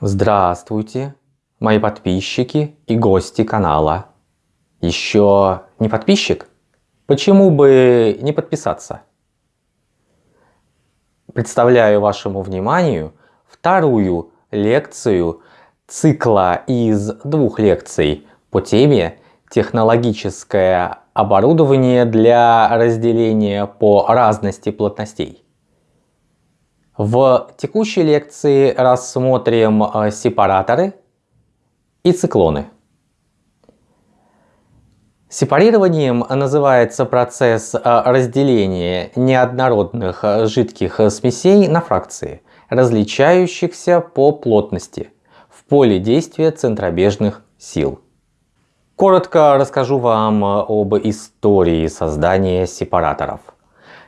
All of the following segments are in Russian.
Здравствуйте, мои подписчики и гости канала. Еще не подписчик? Почему бы не подписаться? Представляю вашему вниманию вторую лекцию цикла из двух лекций по теме технологическое оборудование для разделения по разности плотностей. В текущей лекции рассмотрим э, сепараторы и циклоны. Сепарированием называется процесс э, разделения неоднородных э, жидких смесей на фракции, различающихся по плотности в поле действия центробежных сил. Коротко расскажу вам об истории создания сепараторов.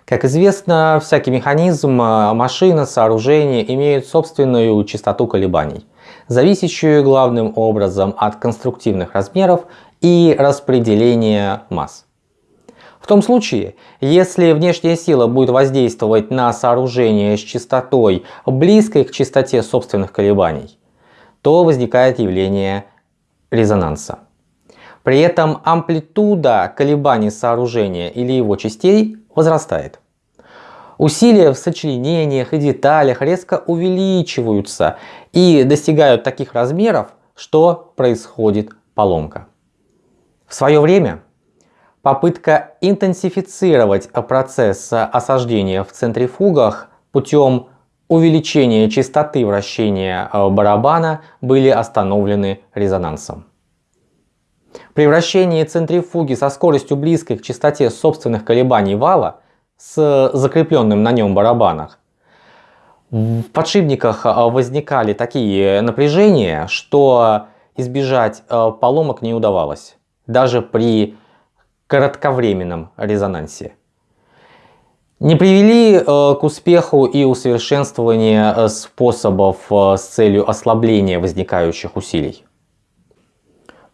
Как известно, всякий механизм, машина, сооружение имеют собственную частоту колебаний, зависящую главным образом от конструктивных размеров и распределения масс. В том случае, если внешняя сила будет воздействовать на сооружение с частотой близкой к частоте собственных колебаний, то возникает явление резонанса. При этом амплитуда колебаний сооружения или его частей возрастает. Усилия в сочленениях и деталях резко увеличиваются и достигают таких размеров, что происходит поломка. В свое время попытка интенсифицировать процесс осаждения в центрифугах путем увеличения частоты вращения барабана были остановлены резонансом. При вращении центрифуги со скоростью близкой к частоте собственных колебаний вала с закрепленным на нем барабанах в подшипниках а, возникали такие напряжения, что избежать а, поломок не удавалось, даже при кратковременном резонансе. Не привели а, к успеху и усовершенствование способов с целью ослабления возникающих усилий.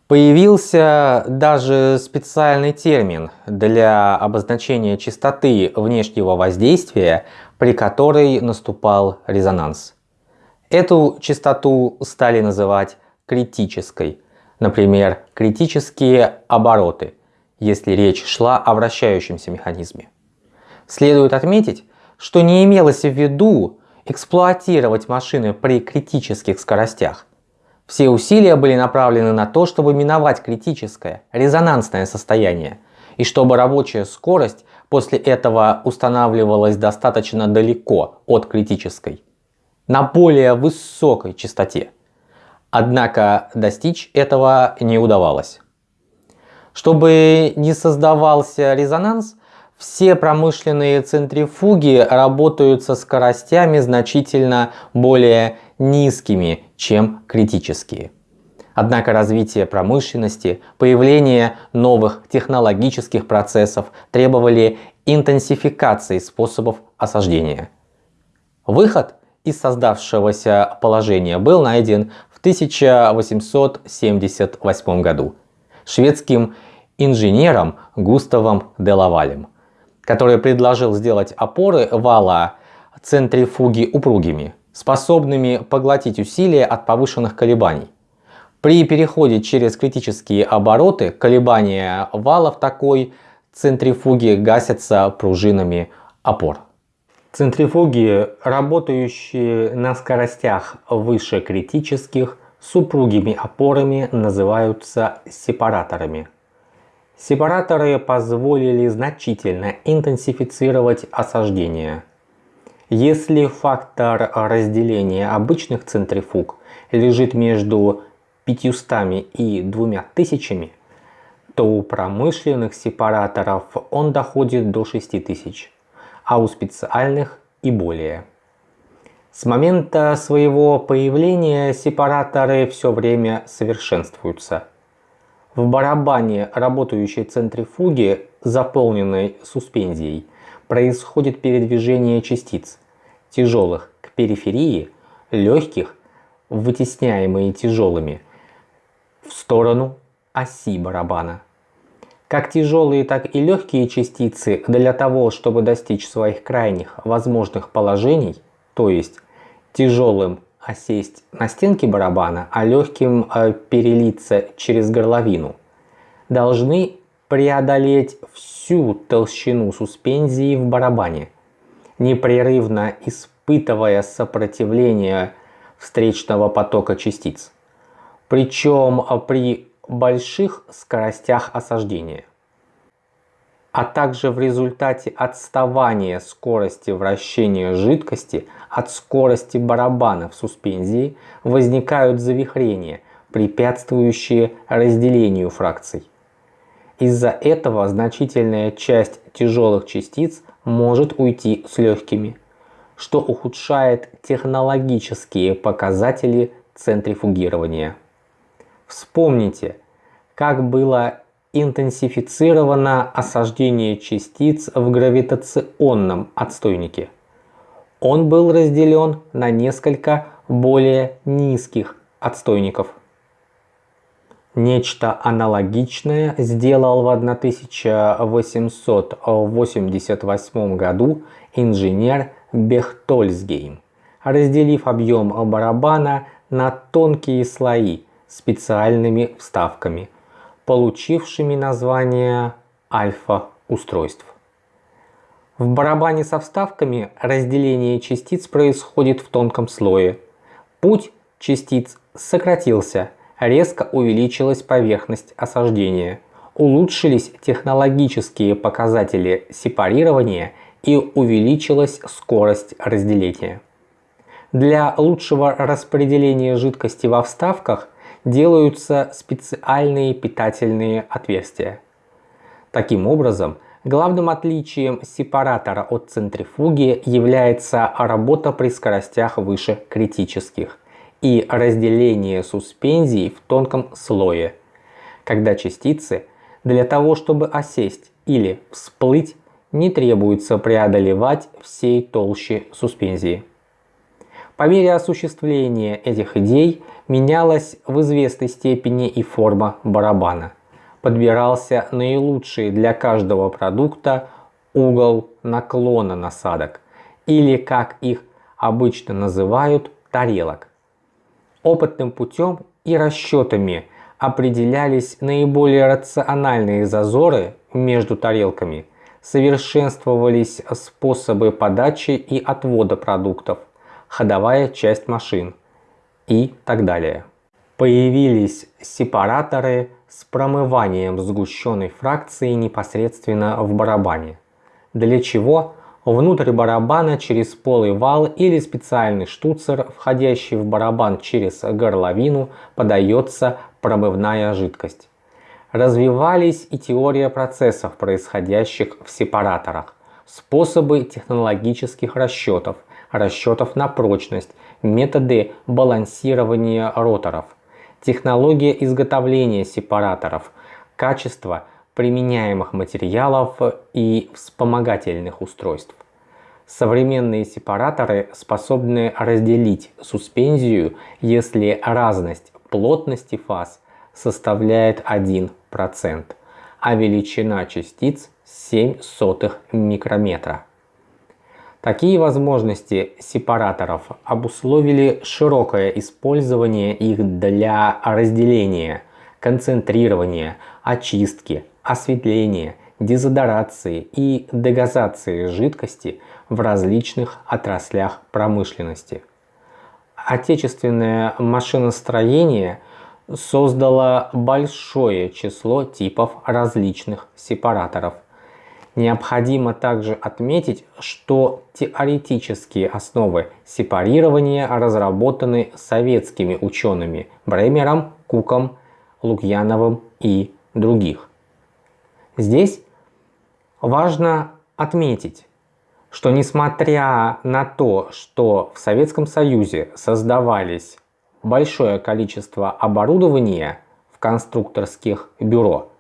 Появился даже специальный термин для обозначения частоты внешнего воздействия, при которой наступал резонанс. Эту частоту стали называть критической, например, критические обороты, если речь шла о вращающемся механизме. Следует отметить, что не имелось в виду эксплуатировать машины при критических скоростях, все усилия были направлены на то, чтобы миновать критическое, резонансное состояние, и чтобы рабочая скорость после этого устанавливалась достаточно далеко от критической, на более высокой частоте. Однако достичь этого не удавалось. Чтобы не создавался резонанс, все промышленные центрифуги работают со скоростями значительно более низкими, чем критические. Однако развитие промышленности, появление новых технологических процессов требовали интенсификации способов осаждения. Выход из создавшегося положения был найден в 1878 году шведским инженером Густавом Делавалем который предложил сделать опоры вала центрифуги упругими, способными поглотить усилия от повышенных колебаний. При переходе через критические обороты колебания вала в такой центрифуге гасятся пружинами опор. Центрифуги, работающие на скоростях выше критических, с упругими опорами называются сепараторами. Сепараторы позволили значительно интенсифицировать осаждение. Если фактор разделения обычных центрифуг лежит между 500 и 2000, то у промышленных сепараторов он доходит до 6000, а у специальных и более. С момента своего появления сепараторы все время совершенствуются – в барабане работающей центрифуги, заполненной суспензией, происходит передвижение частиц, тяжелых к периферии, легких, вытесняемые тяжелыми, в сторону оси барабана. Как тяжелые, так и легкие частицы для того, чтобы достичь своих крайних возможных положений, то есть тяжелым осесть на стенке барабана, а легким э, перелиться через горловину, должны преодолеть всю толщину суспензии в барабане, непрерывно испытывая сопротивление встречного потока частиц, причем при больших скоростях осаждения а также в результате отставания скорости вращения жидкости от скорости барабана в суспензии возникают завихрения, препятствующие разделению фракций. Из-за этого значительная часть тяжелых частиц может уйти с легкими, что ухудшает технологические показатели центрифугирования. Вспомните, как было интенсифицировано осаждение частиц в гравитационном отстойнике. Он был разделен на несколько более низких отстойников. Нечто аналогичное сделал в 1888 году инженер Бехтольсгейм, разделив объем барабана на тонкие слои специальными вставками – получившими название альфа-устройств. В барабане со вставками разделение частиц происходит в тонком слое. Путь частиц сократился, резко увеличилась поверхность осаждения, улучшились технологические показатели сепарирования и увеличилась скорость разделения. Для лучшего распределения жидкости во вставках делаются специальные питательные отверстия. Таким образом, главным отличием сепаратора от центрифуги является работа при скоростях выше критических и разделение суспензий в тонком слое, когда частицы для того, чтобы осесть или всплыть, не требуется преодолевать всей толщи суспензии. По мере осуществления этих идей менялась в известной степени и форма барабана. Подбирался наилучший для каждого продукта угол наклона насадок, или как их обычно называют, тарелок. Опытным путем и расчетами определялись наиболее рациональные зазоры между тарелками, совершенствовались способы подачи и отвода продуктов – ходовая часть машин и так далее. Появились сепараторы с промыванием сгущенной фракции непосредственно в барабане, для чего внутрь барабана через полый вал или специальный штуцер, входящий в барабан через горловину, подается промывная жидкость. Развивались и теория процессов, происходящих в сепараторах, способы технологических расчетов – расчетов на прочность, методы балансирования роторов, технология изготовления сепараторов, качество применяемых материалов и вспомогательных устройств. Современные сепараторы способны разделить суспензию, если разность плотности фаз составляет 1%, а величина частиц 0,07 микрометра. Такие возможности сепараторов обусловили широкое использование их для разделения, концентрирования, очистки, осветления, дезодорации и дегазации жидкости в различных отраслях промышленности. Отечественное машиностроение создало большое число типов различных сепараторов – Необходимо также отметить, что теоретические основы сепарирования разработаны советскими учеными Бремером, Куком, Лукьяновым и других. Здесь важно отметить, что несмотря на то, что в Советском Союзе создавались большое количество оборудования в конструкторских бюро,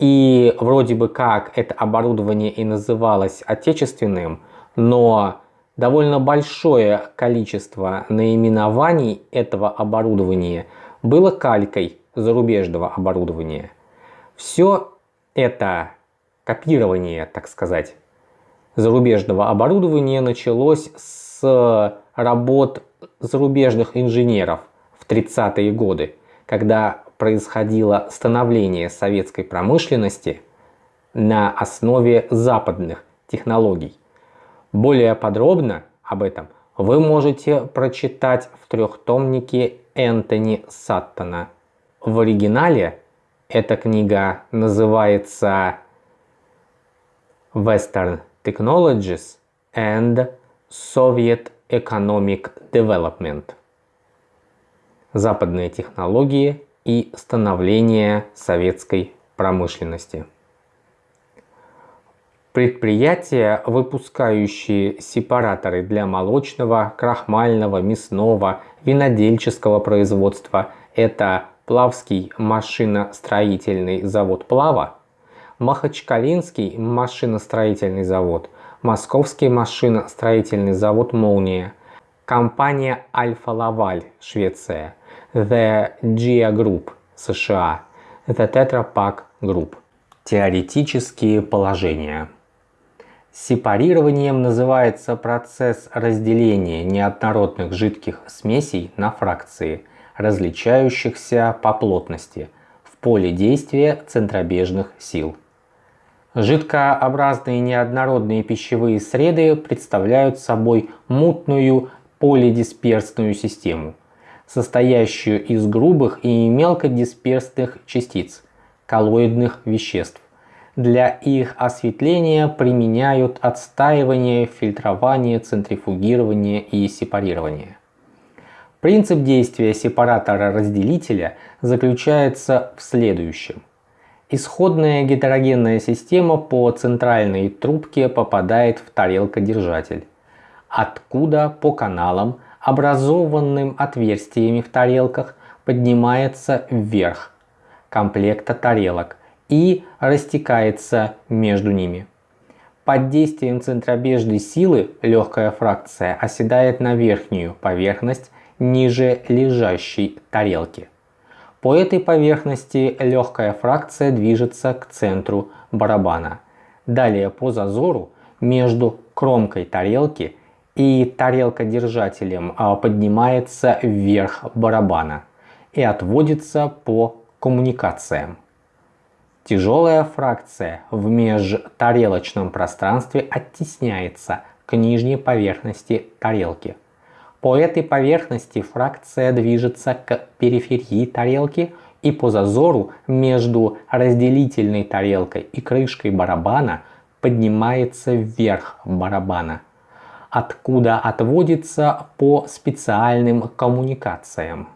и вроде бы как это оборудование и называлось отечественным, но довольно большое количество наименований этого оборудования было калькой зарубежного оборудования. Все это копирование, так сказать, зарубежного оборудования началось с работ зарубежных инженеров в 30-е годы, когда происходило становление советской промышленности на основе западных технологий. Более подробно об этом вы можете прочитать в трехтомнике Энтони Саттона. В оригинале эта книга называется Western Technologies and Soviet Economic Development. Западные технологии и становление советской промышленности. Предприятия, выпускающие сепараторы для молочного, крахмального, мясного, винодельческого производства – это Плавский машиностроительный завод «Плава», Махачкалинский машиностроительный завод, Московский машиностроительный завод «Молния», компания «Альфа-Лаваль» Швеция, The Gia Group США, The Tetra Pak Group. Теоретические положения – Сепарированием называется процесс разделения неоднородных жидких смесей на фракции, различающихся по плотности, в поле действия центробежных сил. Жидкообразные неоднородные пищевые среды представляют собой мутную полидисперсную систему, состоящую из грубых и мелкодисперсных частиц, коллоидных веществ, для их осветления применяют отстаивание, фильтрование, центрифугирование и сепарирование. Принцип действия сепаратора-разделителя заключается в следующем. Исходная гетерогенная система по центральной трубке попадает в тарелкодержатель, откуда по каналам, образованным отверстиями в тарелках, поднимается вверх комплекта тарелок и растекается между ними. Под действием центробежной силы легкая фракция оседает на верхнюю поверхность ниже лежащей тарелки. По этой поверхности легкая фракция движется к центру барабана. Далее по зазору между кромкой тарелки и тарелкодержателем а, поднимается вверх барабана и отводится по коммуникациям. Тяжелая фракция в межтарелочном пространстве оттесняется к нижней поверхности тарелки. По этой поверхности фракция движется к периферии тарелки и по зазору между разделительной тарелкой и крышкой барабана поднимается вверх барабана, откуда отводится по специальным коммуникациям.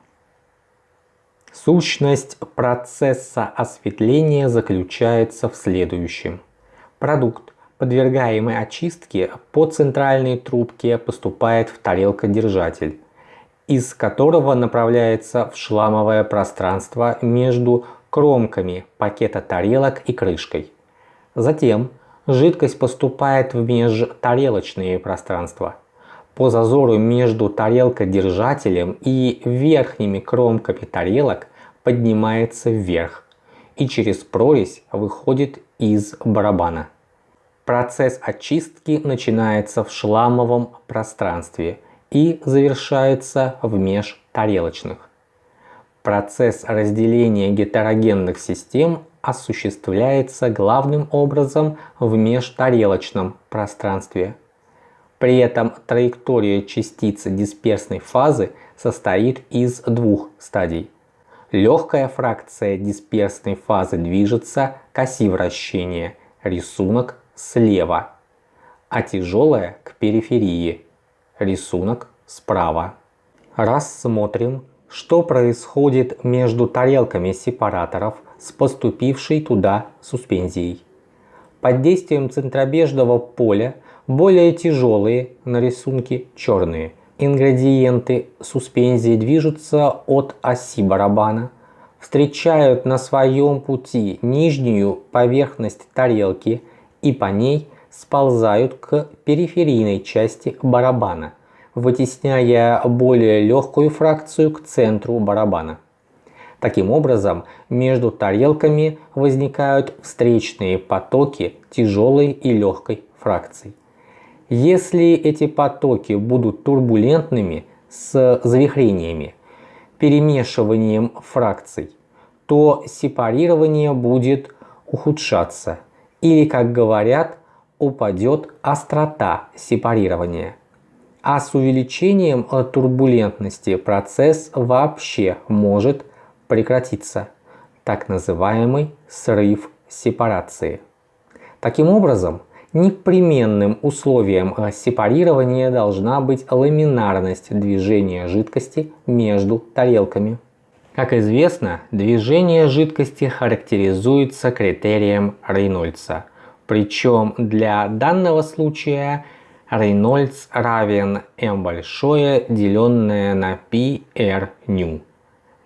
Сущность процесса осветления заключается в следующем. Продукт, подвергаемый очистке, по центральной трубке поступает в тарелкодержатель, из которого направляется в шламовое пространство между кромками пакета тарелок и крышкой. Затем жидкость поступает в межтарелочные пространства. По зазору между тарелкодержателем и верхними кромками тарелок поднимается вверх и через прорезь выходит из барабана. Процесс очистки начинается в шламовом пространстве и завершается в межтарелочных. Процесс разделения гетерогенных систем осуществляется главным образом в межтарелочном пространстве – при этом траектория частицы дисперсной фазы состоит из двух стадий. Легкая фракция дисперсной фазы движется к оси вращения, рисунок слева, а тяжелая к периферии, рисунок справа. Рассмотрим, что происходит между тарелками сепараторов с поступившей туда суспензией. Под действием центробежного поля более тяжелые на рисунке черные. Ингредиенты суспензии движутся от оси барабана, встречают на своем пути нижнюю поверхность тарелки и по ней сползают к периферийной части барабана, вытесняя более легкую фракцию к центру барабана. Таким образом, между тарелками возникают встречные потоки тяжелой и легкой фракций. Если эти потоки будут турбулентными, с завихрениями, перемешиванием фракций, то сепарирование будет ухудшаться или, как говорят, упадет острота сепарирования. А с увеличением турбулентности процесс вообще может прекратиться, так называемый срыв сепарации. Таким образом, непременным условием сепарирования должна быть ламинарность движения жидкости между тарелками. Как известно, движение жидкости характеризуется критерием Рейнольдса. Причем для данного случая Рейнольдс равен m большое, деленное на π r nu,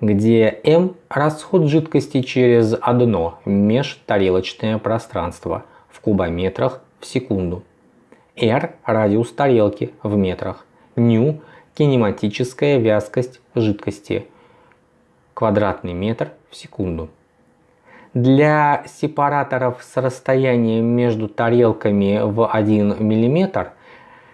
где m расход жидкости через одно межтарелочное пространство в кубометрах в секунду, r радиус тарелки в метрах, nu кинематическая вязкость жидкости – квадратный метр в секунду. Для сепараторов с расстоянием между тарелками в 1 мм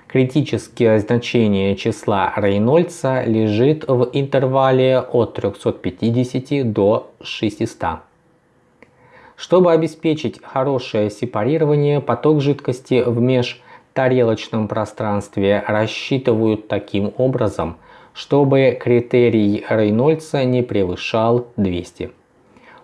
критическое значение числа Рейнольдса лежит в интервале от 350 до 600. Чтобы обеспечить хорошее сепарирование, поток жидкости в межтарелочном пространстве рассчитывают таким образом, чтобы критерий Рейнольдса не превышал 200.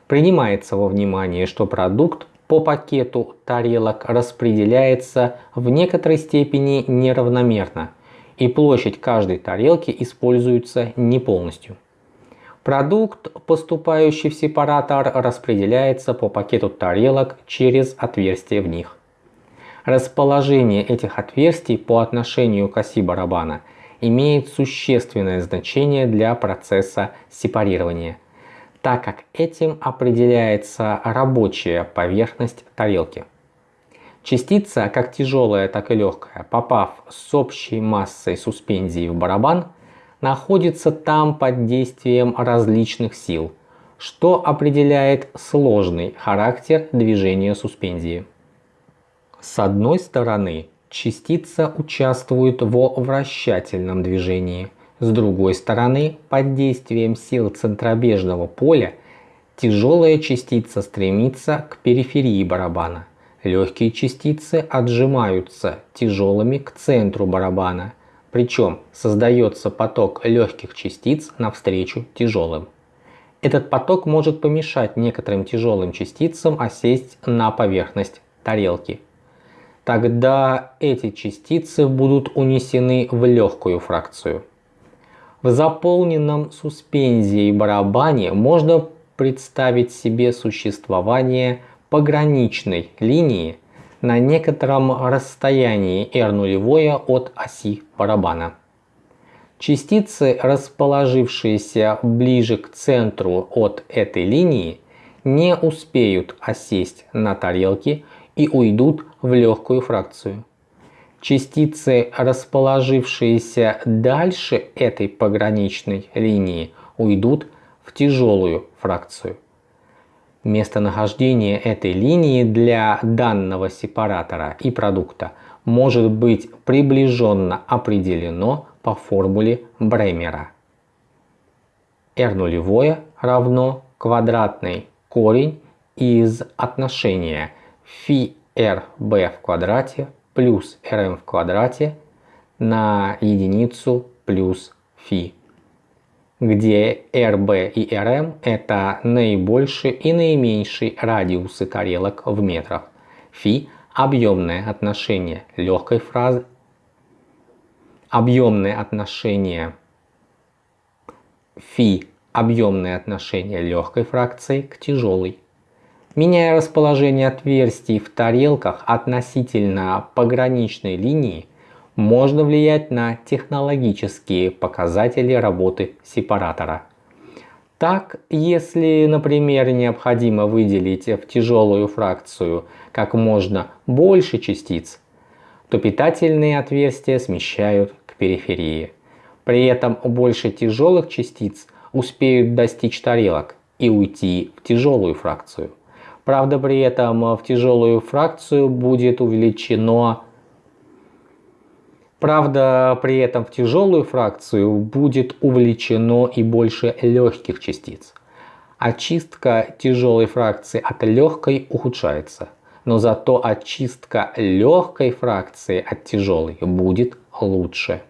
Принимается во внимание, что продукт по пакету тарелок распределяется в некоторой степени неравномерно, и площадь каждой тарелки используется не полностью. Продукт, поступающий в сепаратор, распределяется по пакету тарелок через отверстия в них. Расположение этих отверстий по отношению к оси барабана имеет существенное значение для процесса сепарирования, так как этим определяется рабочая поверхность тарелки. Частица, как тяжелая, так и легкая, попав с общей массой суспензии в барабан, находится там под действием различных сил, что определяет сложный характер движения суспензии. С одной стороны, частица участвует во вращательном движении. С другой стороны, под действием сил центробежного поля тяжелая частица стремится к периферии барабана. Легкие частицы отжимаются тяжелыми к центру барабана, причем создается поток легких частиц навстречу тяжелым. Этот поток может помешать некоторым тяжелым частицам осесть на поверхность тарелки тогда эти частицы будут унесены в легкую фракцию. В заполненном суспензией барабане можно представить себе существование пограничной линии на некотором расстоянии r нулевое от оси барабана. Частицы, расположившиеся ближе к центру от этой линии, не успеют осесть на тарелке и уйдут в легкую фракцию. Частицы, расположившиеся дальше этой пограничной линии, уйдут в тяжелую фракцию. Местонахождение этой линии для данного сепаратора и продукта может быть приближенно определено по формуле Бремера. R нулевое равно квадратный корень из отношения фи rb в квадрате плюс rm в квадрате на единицу плюс фи, где rb и rm это наибольший и наименьший радиусы тарелок в метрах. Фи – объемное отношение легкой фразы, объемное отношение фи – объемное отношение легкой фракции к тяжелой. Меняя расположение отверстий в тарелках относительно пограничной линии, можно влиять на технологические показатели работы сепаратора. Так, если, например, необходимо выделить в тяжелую фракцию как можно больше частиц, то питательные отверстия смещают к периферии. При этом больше тяжелых частиц успеют достичь тарелок и уйти в тяжелую фракцию. Правда, при этом в тяжелую фракцию будет увеличено Правда, при этом в тяжелую фракцию будет увлечено и больше легких частиц. Очистка тяжелой фракции от легкой ухудшается, но зато очистка легкой фракции от тяжелой будет лучше.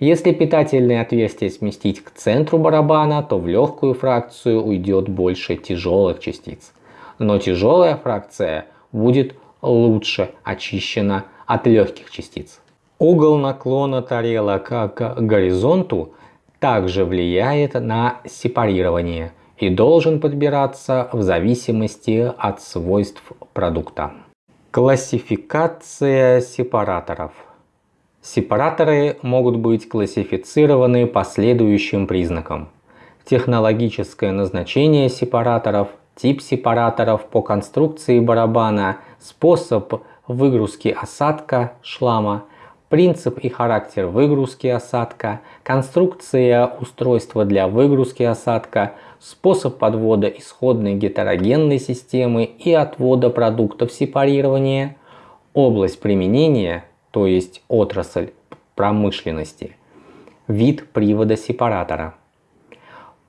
Если питательные отверстия сместить к центру барабана, то в легкую фракцию уйдет больше тяжелых частиц. Но тяжелая фракция будет лучше очищена от легких частиц. Угол наклона тарелок к горизонту также влияет на сепарирование и должен подбираться в зависимости от свойств продукта. Классификация сепараторов. Сепараторы могут быть классифицированы по следующим признакам. Технологическое назначение сепараторов, тип сепараторов по конструкции барабана, способ выгрузки осадка шлама – принцип и характер выгрузки осадка, конструкция устройства для выгрузки осадка, способ подвода исходной гетерогенной системы и отвода продуктов сепарирования, область применения, то есть отрасль промышленности, вид привода сепаратора.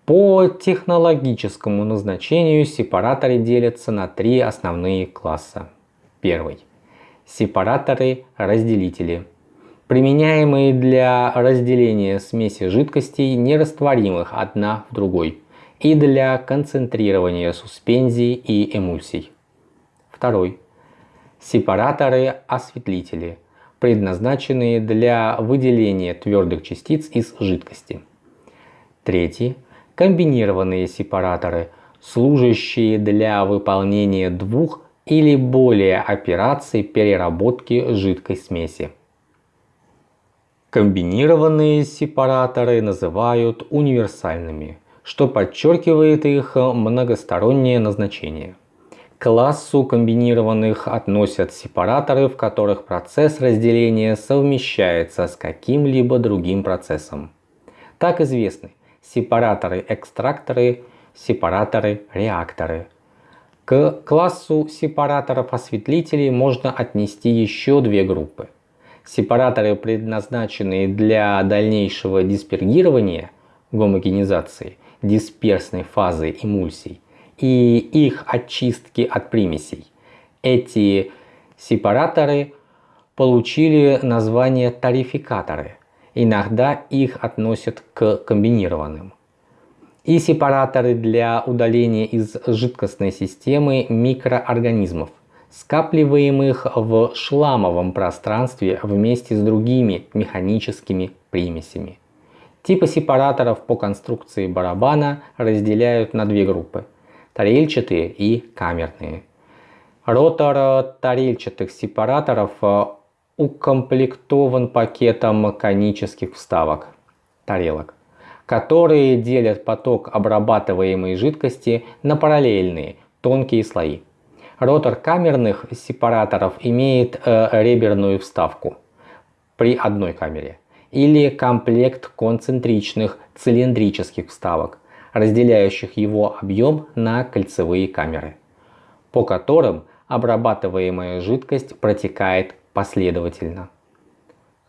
По технологическому назначению сепараторы делятся на три основные класса. Первый. Сепараторы-разделители применяемые для разделения смеси жидкостей, нерастворимых одна в другой, и для концентрирования суспензий и эмульсий. Второй. Сепараторы-осветлители, предназначенные для выделения твердых частиц из жидкости. Третий. Комбинированные сепараторы, служащие для выполнения двух или более операций переработки жидкой смеси. Комбинированные сепараторы называют универсальными, что подчеркивает их многостороннее назначение. К классу комбинированных относят сепараторы, в которых процесс разделения совмещается с каким-либо другим процессом. Так известны сепараторы-экстракторы, сепараторы-реакторы. К классу сепараторов-осветлителей можно отнести еще две группы – Сепараторы, предназначенные для дальнейшего диспергирования, гомогенизации, дисперсной фазы эмульсий и их очистки от примесей. Эти сепараторы получили название тарификаторы. Иногда их относят к комбинированным. И сепараторы для удаления из жидкостной системы микроорганизмов – скапливаемых в шламовом пространстве вместе с другими механическими примесями. Типы сепараторов по конструкции барабана разделяют на две группы – тарельчатые и камерные. Ротор тарельчатых сепараторов э, укомплектован пакетом конических вставок – тарелок, которые делят поток обрабатываемой жидкости на параллельные тонкие слои. Ротор камерных сепараторов имеет э, реберную вставку при одной камере или комплект концентричных цилиндрических вставок, разделяющих его объем на кольцевые камеры, по которым обрабатываемая жидкость протекает последовательно.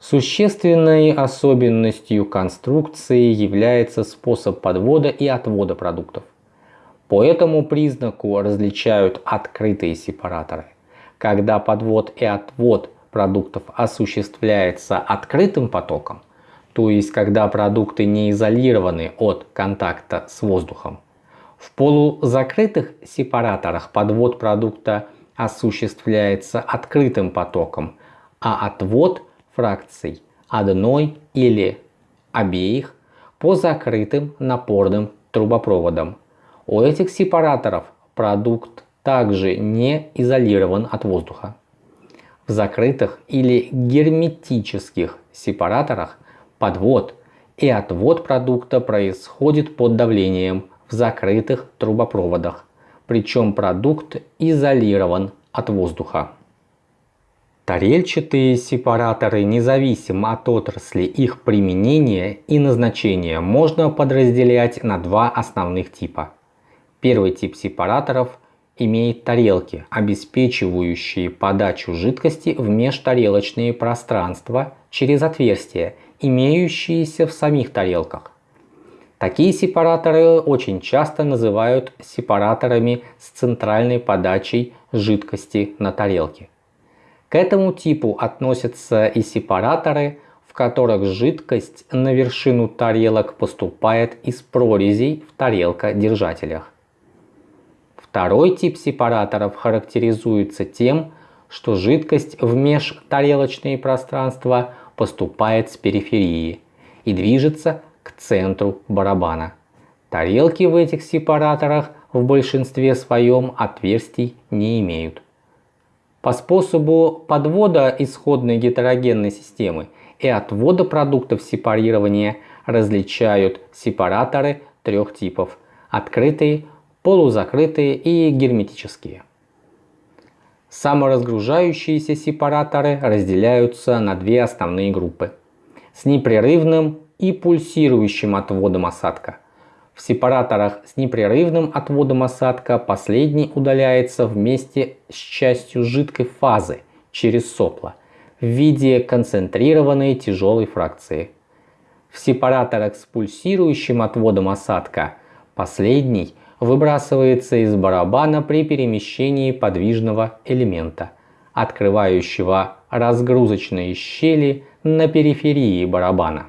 Существенной особенностью конструкции является способ подвода и отвода продуктов. По этому признаку различают открытые сепараторы. Когда подвод и отвод продуктов осуществляется открытым потоком, то есть когда продукты не изолированы от контакта с воздухом. В полузакрытых сепараторах подвод продукта осуществляется открытым потоком, а отвод фракций одной или обеих по закрытым напорным трубопроводам у этих сепараторов продукт также не изолирован от воздуха. В закрытых или герметических сепараторах подвод и отвод продукта происходит под давлением в закрытых трубопроводах, причем продукт изолирован от воздуха. Тарельчатые сепараторы, независимо от отрасли их применения и назначения, можно подразделять на два основных типа – Первый тип сепараторов имеет тарелки, обеспечивающие подачу жидкости в межтарелочные пространства через отверстия, имеющиеся в самих тарелках. Такие сепараторы очень часто называют сепараторами с центральной подачей жидкости на тарелке. К этому типу относятся и сепараторы, в которых жидкость на вершину тарелок поступает из прорезей в тарелкодержателях. Второй тип сепараторов характеризуется тем, что жидкость в межтарелочные пространства поступает с периферии и движется к центру барабана. Тарелки в этих сепараторах в большинстве своем отверстий не имеют. По способу подвода исходной гетерогенной системы и отвода продуктов сепарирования различают сепараторы трех типов – открытые, полузакрытые и герметические. Саморазгружающиеся сепараторы разделяются на две основные группы – с непрерывным и пульсирующим отводом осадка. В сепараторах с непрерывным отводом осадка последний удаляется вместе с частью жидкой фазы через сопло в виде концентрированной тяжелой фракции. В сепараторах с пульсирующим отводом осадка последний выбрасывается из барабана при перемещении подвижного элемента, открывающего разгрузочные щели на периферии барабана.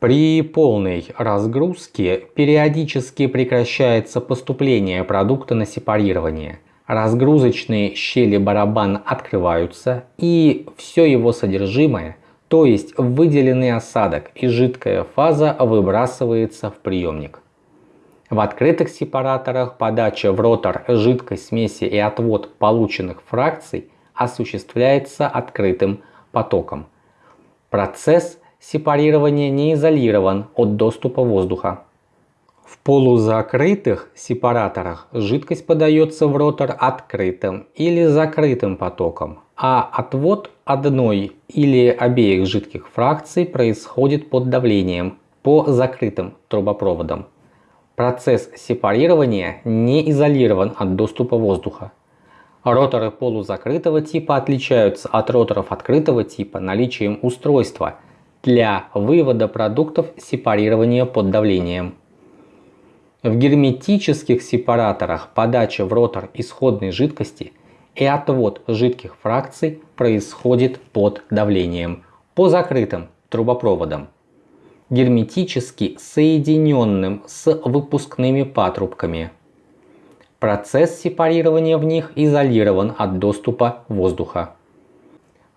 При полной разгрузке периодически прекращается поступление продукта на сепарирование. Разгрузочные щели барабана открываются и все его содержимое, то есть выделенный осадок и жидкая фаза выбрасывается в приемник. В открытых сепараторах подача в ротор жидкой смеси и отвод полученных фракций осуществляется открытым потоком. Процесс сепарирования не изолирован от доступа воздуха. В полузакрытых сепараторах жидкость подается в ротор открытым или закрытым потоком, а отвод одной или обеих жидких фракций происходит под давлением по закрытым трубопроводам. Процесс сепарирования не изолирован от доступа воздуха. Роторы полузакрытого типа отличаются от роторов открытого типа наличием устройства для вывода продуктов сепарирования под давлением. В герметических сепараторах подача в ротор исходной жидкости и отвод жидких фракций происходит под давлением по закрытым трубопроводам герметически соединенным с выпускными патрубками. Процесс сепарирования в них изолирован от доступа воздуха.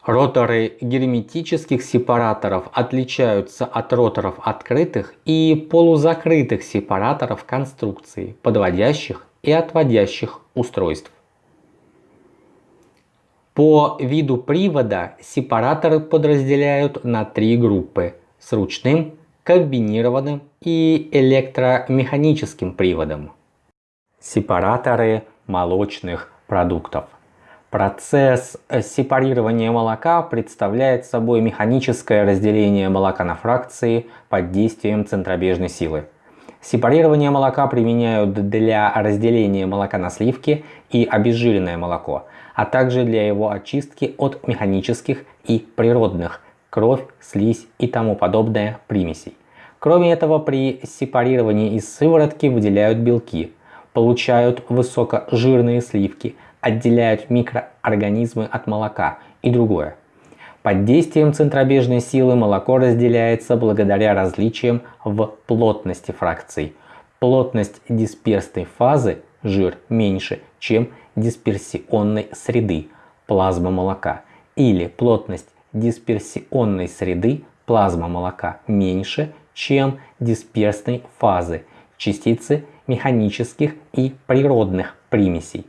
Роторы герметических сепараторов отличаются от роторов открытых и полузакрытых сепараторов конструкции, подводящих и отводящих устройств. По виду привода сепараторы подразделяют на три группы с ручным, комбинированным и электромеханическим приводом. Сепараторы молочных продуктов. Процесс сепарирования молока представляет собой механическое разделение молока на фракции под действием центробежной силы. Сепарирование молока применяют для разделения молока на сливки и обезжиренное молоко, а также для его очистки от механических и природных кровь, слизь и тому подобное примесей. Кроме этого, при сепарировании из сыворотки выделяют белки, получают высокожирные сливки, отделяют микроорганизмы от молока и другое. Под действием центробежной силы молоко разделяется благодаря различиям в плотности фракций. Плотность дисперсной фазы жир меньше, чем дисперсионной среды плазма молока или плотность дисперсионной среды плазма молока меньше, чем дисперсной фазы частицы механических и природных примесей.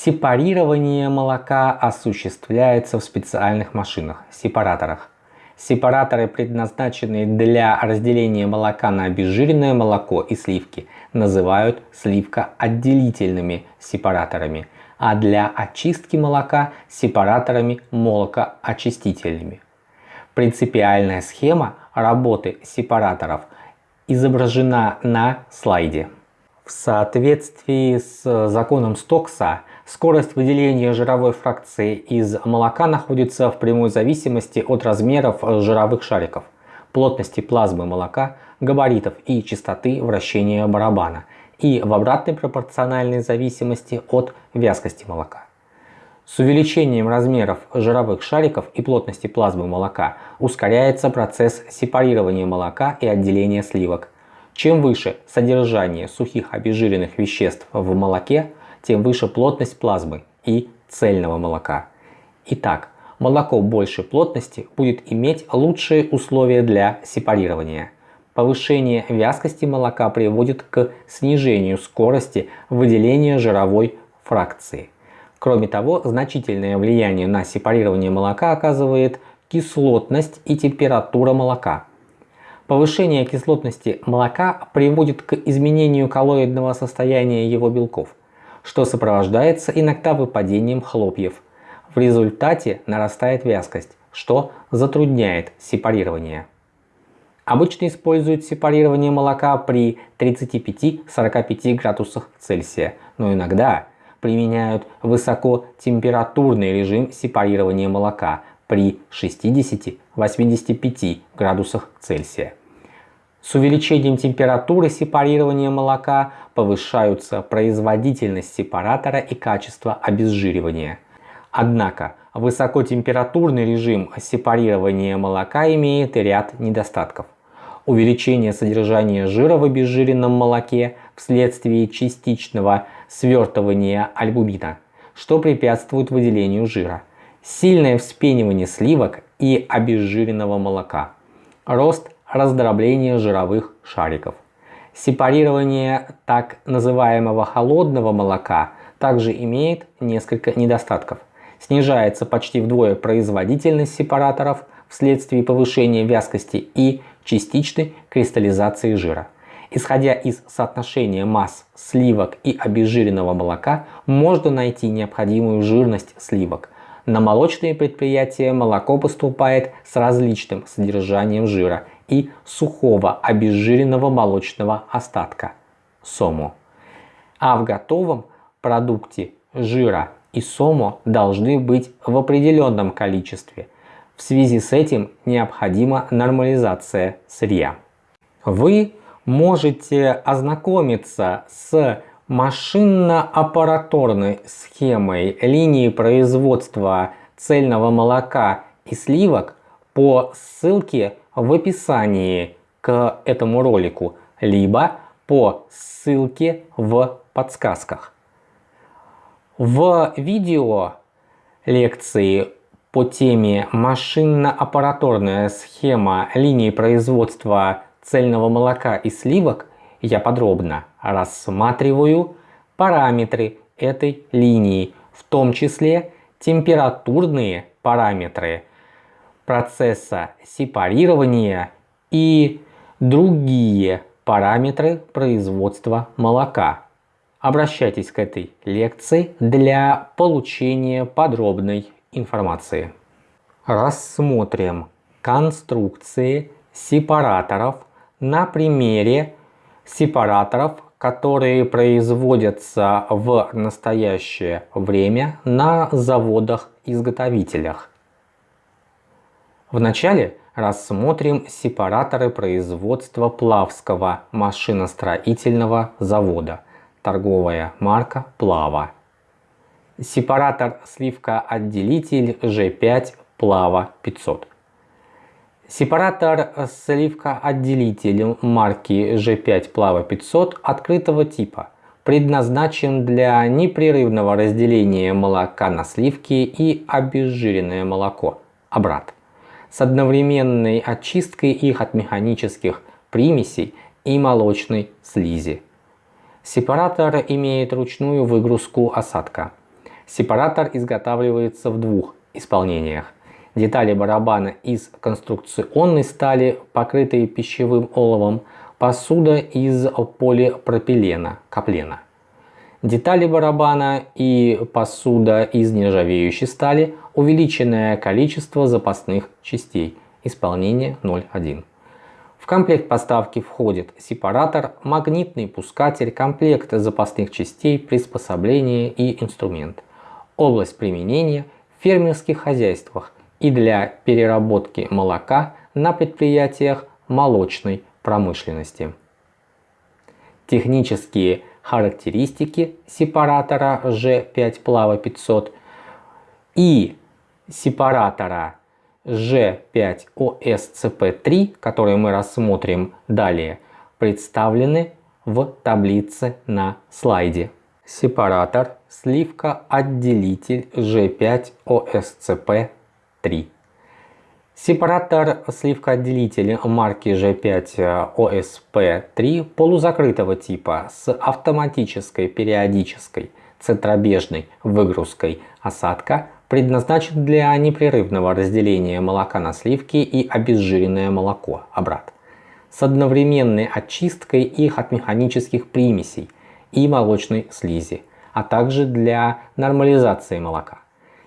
Сепарирование молока осуществляется в специальных машинах, сепараторах. Сепараторы, предназначенные для разделения молока на обезжиренное молоко и сливки, называют сливкоотделительными сепараторами – а для очистки молока сепараторами молокоочистителями. Принципиальная схема работы сепараторов изображена на слайде. В соответствии с законом Стокса, скорость выделения жировой фракции из молока находится в прямой зависимости от размеров жировых шариков, плотности плазмы молока, габаритов и частоты вращения барабана и в обратной пропорциональной зависимости от вязкости молока. С увеличением размеров жировых шариков и плотности плазмы молока ускоряется процесс сепарирования молока и отделения сливок. Чем выше содержание сухих обезжиренных веществ в молоке, тем выше плотность плазмы и цельного молока. Итак, молоко большей плотности будет иметь лучшие условия для сепарирования. Повышение вязкости молока приводит к снижению скорости выделения жировой фракции. Кроме того, значительное влияние на сепарирование молока оказывает кислотность и температура молока. Повышение кислотности молока приводит к изменению коллоидного состояния его белков, что сопровождается иногда выпадением хлопьев. В результате нарастает вязкость, что затрудняет сепарирование. Обычно используют сепарирование молока при 35-45 градусах Цельсия, но иногда применяют высокотемпературный режим сепарирования молока при 60-85 градусах Цельсия. С увеличением температуры сепарирования молока повышаются производительность сепаратора и качество обезжиривания. Однако высокотемпературный режим сепарирования молока имеет ряд недостатков. Увеличение содержания жира в обезжиренном молоке вследствие частичного свертывания альбумина, что препятствует выделению жира, сильное вспенивание сливок и обезжиренного молока, рост раздробления жировых шариков. Сепарирование так называемого холодного молока также имеет несколько недостатков. Снижается почти вдвое производительность сепараторов вследствие повышения вязкости и частичной кристаллизации жира. Исходя из соотношения масс сливок и обезжиренного молока, можно найти необходимую жирность сливок. На молочные предприятия молоко поступает с различным содержанием жира и сухого обезжиренного молочного остатка – сому. А в готовом продукте жира и сому должны быть в определенном количестве. В связи с этим необходима нормализация сырья. Вы можете ознакомиться с машинно-аппараторной схемой линии производства цельного молока и сливок по ссылке в описании к этому ролику, либо по ссылке в подсказках. В видео лекции по теме машинно-аппараторная схема линии производства цельного молока и сливок я подробно рассматриваю параметры этой линии, в том числе температурные параметры процесса сепарирования и другие параметры производства молока. Обращайтесь к этой лекции для получения подробной информации. Рассмотрим конструкции сепараторов на примере сепараторов, которые производятся в настоящее время на заводах-изготовителях. Вначале рассмотрим сепараторы производства Плавского машиностроительного завода, торговая марка Плава. Сепаратор сливка-отделитель G5 Плава 500. Сепаратор сливка-отделитель марки G5 Плава 500 открытого типа предназначен для непрерывного разделения молока на сливки и обезжиренное молоко, обрат, с одновременной очисткой их от механических примесей и молочной слизи. Сепаратор имеет ручную выгрузку осадка. Сепаратор изготавливается в двух исполнениях детали барабана из конструкционной стали, покрытые пищевым оловом, посуда из полипропилена, каплена. Детали барабана и посуда из нержавеющей стали, увеличенное количество запасных частей, исполнение 0.1. В комплект поставки входит сепаратор, магнитный пускатель, комплект запасных частей, приспособления и инструмент. Область применения в фермерских хозяйствах и для переработки молока на предприятиях молочной промышленности. Технические характеристики сепаратора G5 Плава 500 и сепаратора G5OSCP3, которые мы рассмотрим далее, представлены в таблице на слайде. Сепаратор сливка-отделитель G5OSCP3. Сепаратор сливкоотделителя марки G5OSP3 полузакрытого типа с автоматической периодической центробежной выгрузкой осадка предназначен для непрерывного разделения молока на сливки и обезжиренное молоко обратно с одновременной очисткой их от механических примесей и молочной слизи, а также для нормализации молока.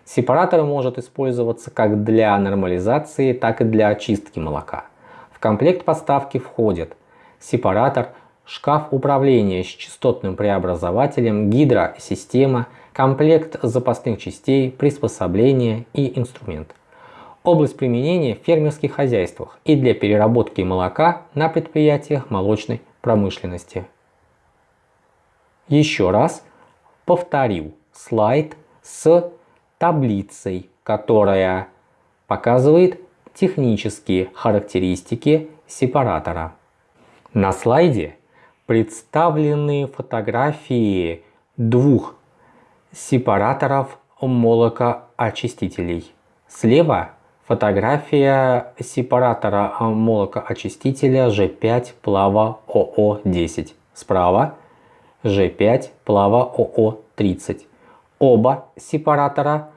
Сепаратор может использоваться как для нормализации, так и для очистки молока. В комплект поставки входит сепаратор, шкаф управления с частотным преобразователем, гидросистема, комплект запасных частей, приспособления и инструмент. Область применения в фермерских хозяйствах и для переработки молока на предприятиях молочной промышленности. Еще раз повторю слайд с таблицей, которая показывает технические характеристики сепаратора. На слайде представлены фотографии двух сепараторов молокоочистителей. Слева фотография сепаратора молокоочистителя G5 Плава ОО10. Справа G5 Плава ОО30. Оба сепаратора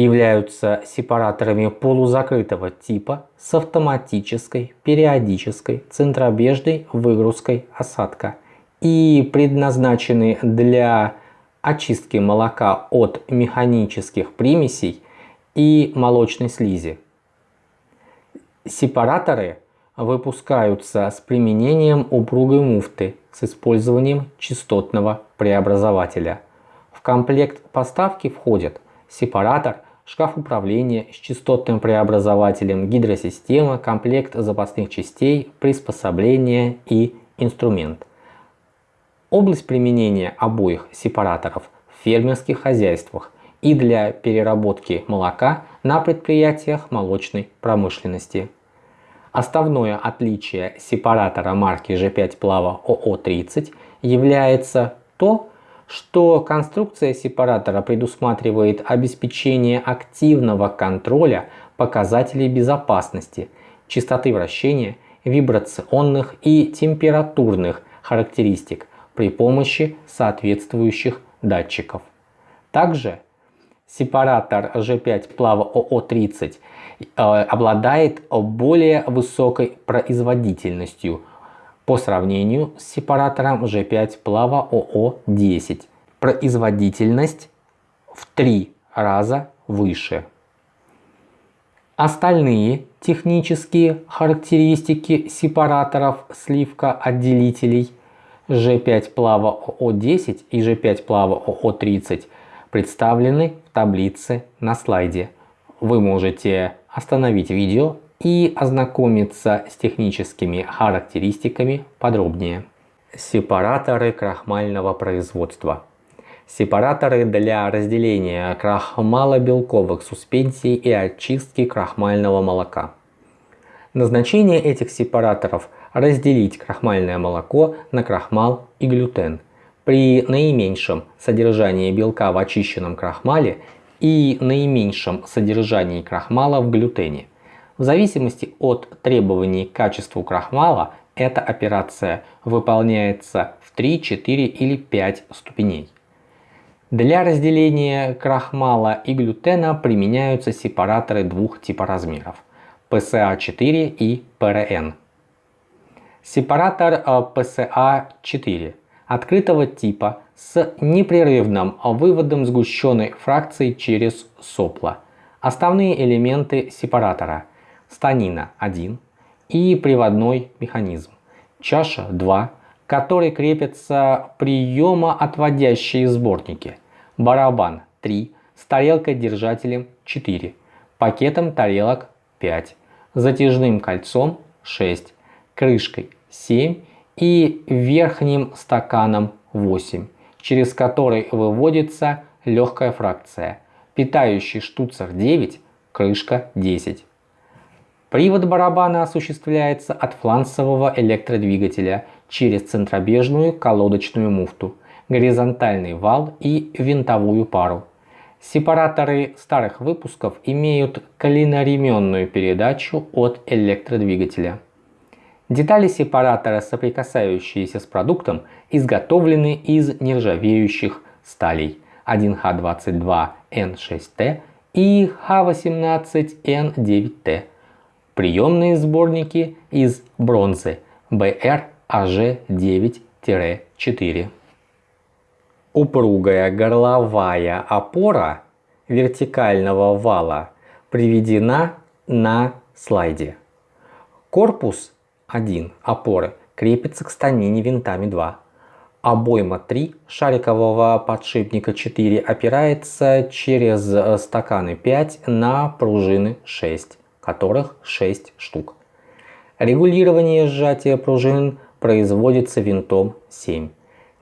являются сепараторами полузакрытого типа с автоматической периодической центробежной выгрузкой осадка и предназначены для очистки молока от механических примесей и молочной слизи. Сепараторы выпускаются с применением упругой муфты с использованием частотного преобразователя – в комплект поставки входят сепаратор, шкаф управления с частотным преобразователем, гидросистема, комплект запасных частей, приспособления и инструмент. Область применения обоих сепараторов в фермерских хозяйствах и для переработки молока на предприятиях молочной промышленности. Основное отличие сепаратора марки G5 Плава ОО30 является то, что конструкция сепаратора предусматривает обеспечение активного контроля показателей безопасности, частоты вращения, вибрационных и температурных характеристик при помощи соответствующих датчиков. Также сепаратор G5 Плава ОО30 э, обладает более высокой производительностью по сравнению с сепаратором G5 Плава ОО10. Производительность в три раза выше. Остальные технические характеристики сепараторов сливка-отделителей G5 Плава ОО10 и G5 Плава ОО30 представлены в таблице на слайде. Вы можете остановить видео и ознакомиться с техническими характеристиками подробнее. Сепараторы крахмального производства. Сепараторы для разделения крахмалобелковых суспензий и очистки крахмального молока. Назначение этих сепараторов – разделить крахмальное молоко на крахмал и глютен при наименьшем содержании белка в очищенном крахмале и наименьшем содержании крахмала в глютене – в зависимости от требований к качеству крахмала, эта операция выполняется в 3, 4 или 5 ступеней. Для разделения крахмала и глютена применяются сепараторы двух типоразмеров – PSA-4 и PRN. Сепаратор PSA-4 открытого типа с непрерывным выводом сгущенной фракции через сопло. Основные элементы сепаратора – станина 1, и приводной механизм. Чаша 2, к которой крепятся приемоотводящие сборники. Барабан 3 с тарелкой-держателем 4, пакетом тарелок 5, затяжным кольцом 6, крышкой 7 и верхним стаканом 8, через который выводится легкая фракция. Питающий штуцер 9, крышка 10. Привод барабана осуществляется от фланцевого электродвигателя через центробежную колодочную муфту, горизонтальный вал и винтовую пару. Сепараторы старых выпусков имеют клиноременную передачу от электродвигателя. Детали сепаратора, соприкасающиеся с продуктом, изготовлены из нержавеющих сталей 1Х22N6T и Х18N9T. Приемные сборники из бронзы BR-AG9-4. Упругая горловая опора вертикального вала приведена на слайде. Корпус 1 опоры крепится к станине винтами 2. Обойма 3 шарикового подшипника 4 опирается через стаканы 5 на пружины 6, которых 6 штук. Регулирование сжатия пружин производится винтом 7.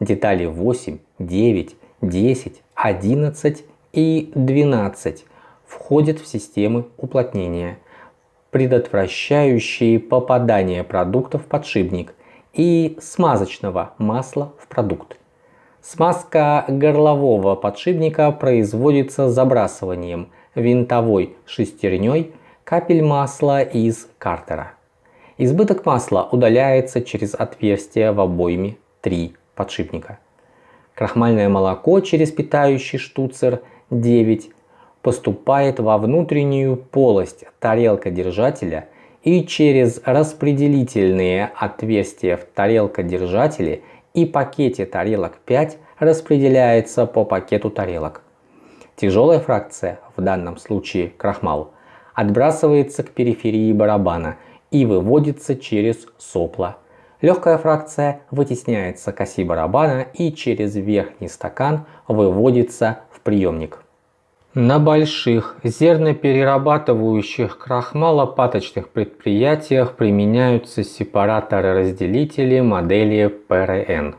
Детали 8, 9, 10, 11 и 12 входят в системы уплотнения, предотвращающие попадание продуктов в подшипник и смазочного масла в продукт. Смазка горлового подшипника производится забрасыванием винтовой шестерней капель масла из картера. Избыток масла удаляется через отверстие в обойме 3 подшипника. Крахмальное молоко через питающий штуцер 9 поступает во внутреннюю полость тарелка-держателя и через распределительные отверстия в тарелка-держателе и пакете тарелок 5 распределяется по пакету тарелок. Тяжелая фракция, в данном случае крахмал, отбрасывается к периферии барабана и выводится через сопла Легкая фракция вытесняется к оси барабана и через верхний стакан выводится в приемник. На больших зерноперерабатывающих крахмалопаточных предприятиях применяются сепараторы-разделители модели ПРН.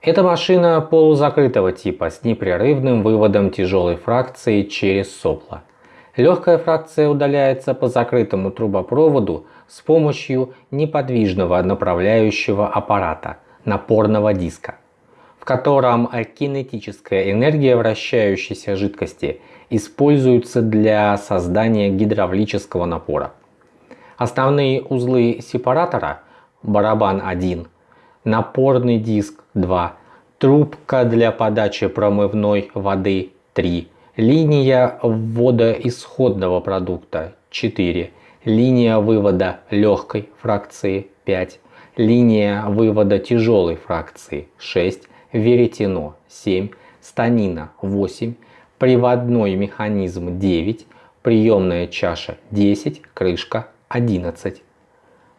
Это машина полузакрытого типа с непрерывным выводом тяжелой фракции через сопла. Легкая фракция удаляется по закрытому трубопроводу с помощью неподвижного направляющего аппарата напорного диска, в котором кинетическая энергия вращающейся жидкости используется для создания гидравлического напора. Основные узлы сепаратора барабан 1, напорный диск 2, трубка для подачи промывной воды 3, линия ввода исходного продукта 4, линия вывода легкой фракции 5, линия вывода тяжелой фракции 6, веретено 7, станина 8, приводной механизм 9, приемная чаша 10, крышка 11.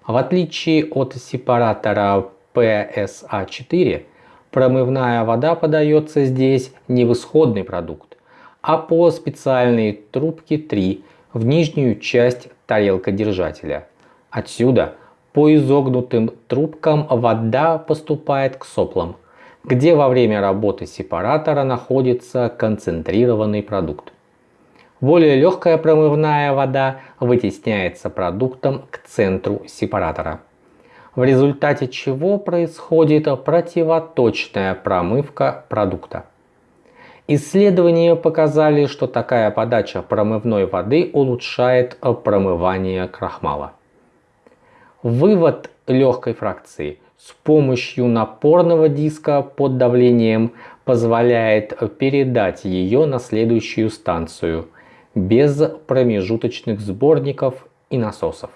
В отличие от сепаратора PSA4, промывная вода подается здесь не в исходный продукт, а по специальной трубке 3 в нижнюю часть тарелка держателя. Отсюда по изогнутым трубкам вода поступает к соплам, где во время работы сепаратора находится концентрированный продукт. Более легкая промывная вода вытесняется продуктом к центру сепаратора, в результате чего происходит противоточная промывка продукта. Исследования показали, что такая подача промывной воды улучшает промывание крахмала. Вывод легкой фракции с помощью напорного диска под давлением позволяет передать ее на следующую станцию без промежуточных сборников и насосов.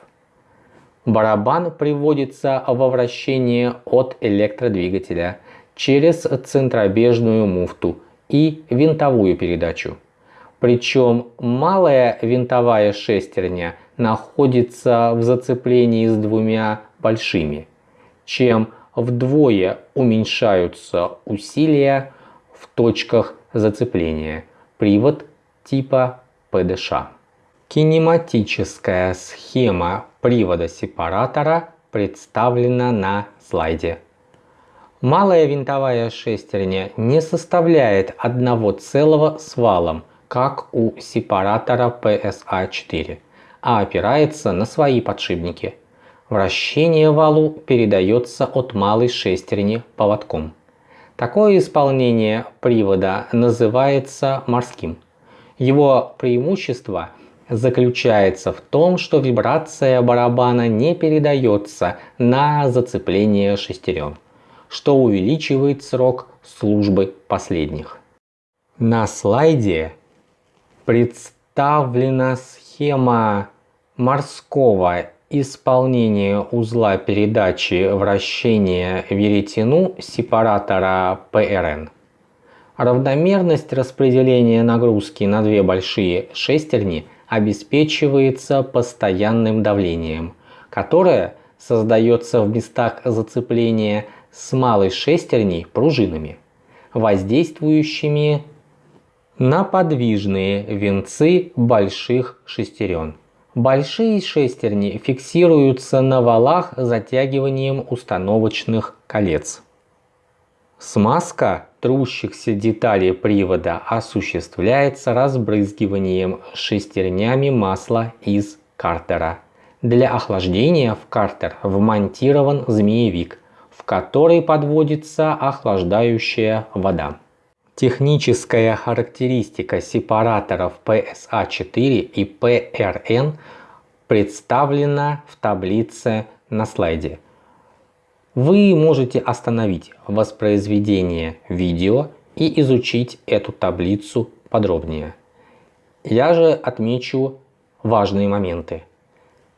Барабан приводится во вращение от электродвигателя через центробежную муфту – и винтовую передачу. Причем малая винтовая шестерня находится в зацеплении с двумя большими, чем вдвое уменьшаются усилия в точках зацепления. Привод типа ПДШ. Кинематическая схема привода сепаратора представлена на слайде. Малая винтовая шестерня не составляет одного целого с валом, как у сепаратора PSA-4, а опирается на свои подшипники. Вращение валу передается от малой шестерни поводком. Такое исполнение привода называется морским. Его преимущество заключается в том, что вибрация барабана не передается на зацепление шестерен, что увеличивает срок службы последних. На слайде представлена схема морского исполнения узла передачи вращения веретену сепаратора PRN. Равномерность распределения нагрузки на две большие шестерни – обеспечивается постоянным давлением, которое создается в местах зацепления с малой шестерней пружинами, воздействующими на подвижные венцы больших шестерен. Большие шестерни фиксируются на валах затягиванием установочных колец. Смазка трущихся деталей привода осуществляется разбрызгиванием шестернями масла из картера. Для охлаждения в картер вмонтирован змеевик, в который подводится охлаждающая вода. Техническая характеристика сепараторов PSA4 и PRN представлена в таблице на слайде. Вы можете остановить воспроизведение видео и изучить эту таблицу подробнее. Я же отмечу важные моменты.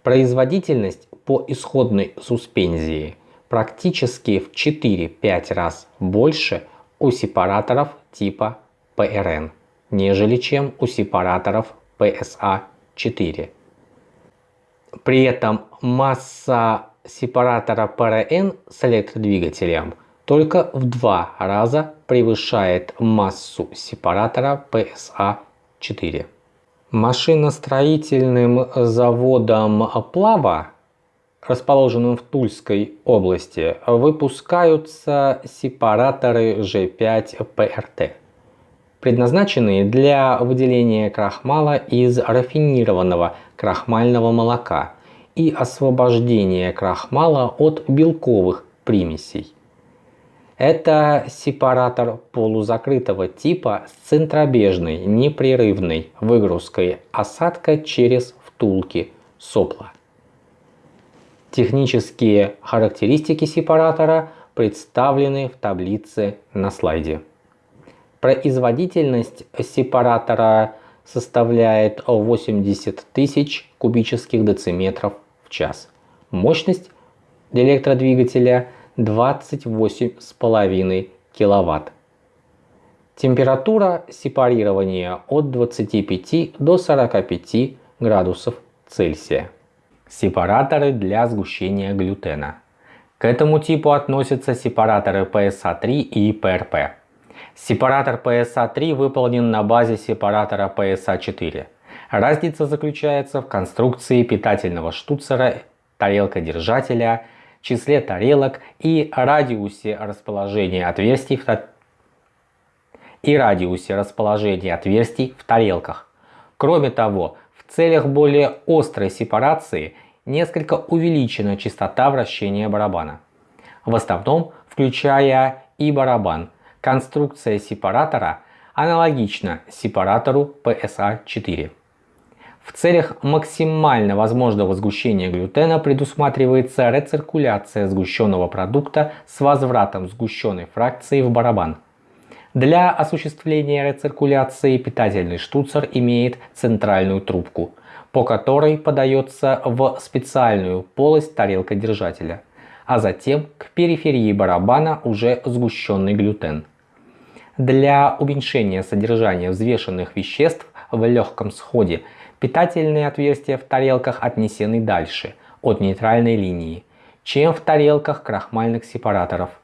Производительность по исходной суспензии практически в 4-5 раз больше у сепараторов типа PRN, нежели чем у сепараторов PSA4. При этом масса сепаратора PRN с электродвигателем только в два раза превышает массу сепаратора PSA-4. Машиностроительным заводом Плава, расположенным в Тульской области, выпускаются сепараторы G5PRT, предназначенные для выделения крахмала из рафинированного крахмального молока – и освобождение крахмала от белковых примесей. Это сепаратор полузакрытого типа с центробежной непрерывной выгрузкой осадка через втулки сопла. Технические характеристики сепаратора представлены в таблице на слайде. Производительность сепаратора составляет 80 тысяч кубических дециметров в час. Мощность электродвигателя 28,5 киловатт. Температура сепарирования от 25 до 45 градусов Цельсия. Сепараторы для сгущения глютена. К этому типу относятся сепараторы PSA-3 и PRP. Сепаратор PSA-3 выполнен на базе сепаратора PSA-4. Разница заключается в конструкции питательного штуцера, тарелкодержателя, числе тарелок и радиусе расположения отверстий в, и радиусе расположения отверстий в тарелках. Кроме того, в целях более острой сепарации несколько увеличена частота вращения барабана. В основном включая и барабан – Конструкция сепаратора аналогична сепаратору PSA-4. В целях максимально возможного сгущения глютена предусматривается рециркуляция сгущенного продукта с возвратом сгущенной фракции в барабан. Для осуществления рециркуляции питательный штуцер имеет центральную трубку, по которой подается в специальную полость тарелкодержателя, а затем к периферии барабана уже сгущенный глютен. Для уменьшения содержания взвешенных веществ в легком сходе Питательные отверстия в тарелках отнесены дальше, от нейтральной линии, чем в тарелках крахмальных сепараторов.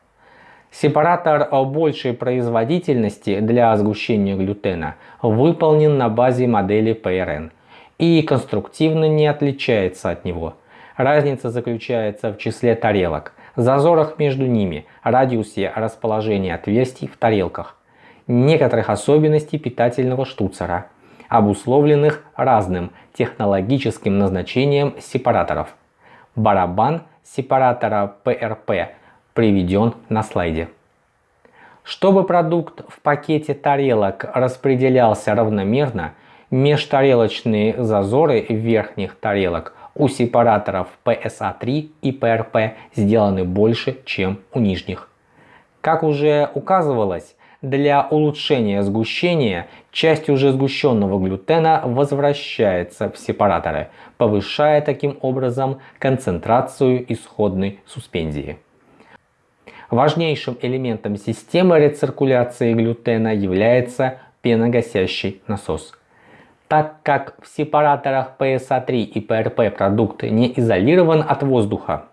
Сепаратор большей производительности для сгущения глютена выполнен на базе модели PRN и конструктивно не отличается от него. Разница заключается в числе тарелок, зазорах между ними, радиусе расположения отверстий в тарелках, некоторых особенностей питательного штуцера, обусловленных разным технологическим назначением сепараторов. Барабан сепаратора PRP приведен на слайде. Чтобы продукт в пакете тарелок распределялся равномерно, межтарелочные зазоры верхних тарелок у сепараторов PSA3 и PRP сделаны больше, чем у нижних. Как уже указывалось, для улучшения сгущения часть уже сгущенного глютена возвращается в сепараторы, повышая таким образом концентрацию исходной суспензии. Важнейшим элементом системы рециркуляции глютена является пеногасящий насос. Так как в сепараторах PSA3 и PRP продукт не изолирован от воздуха,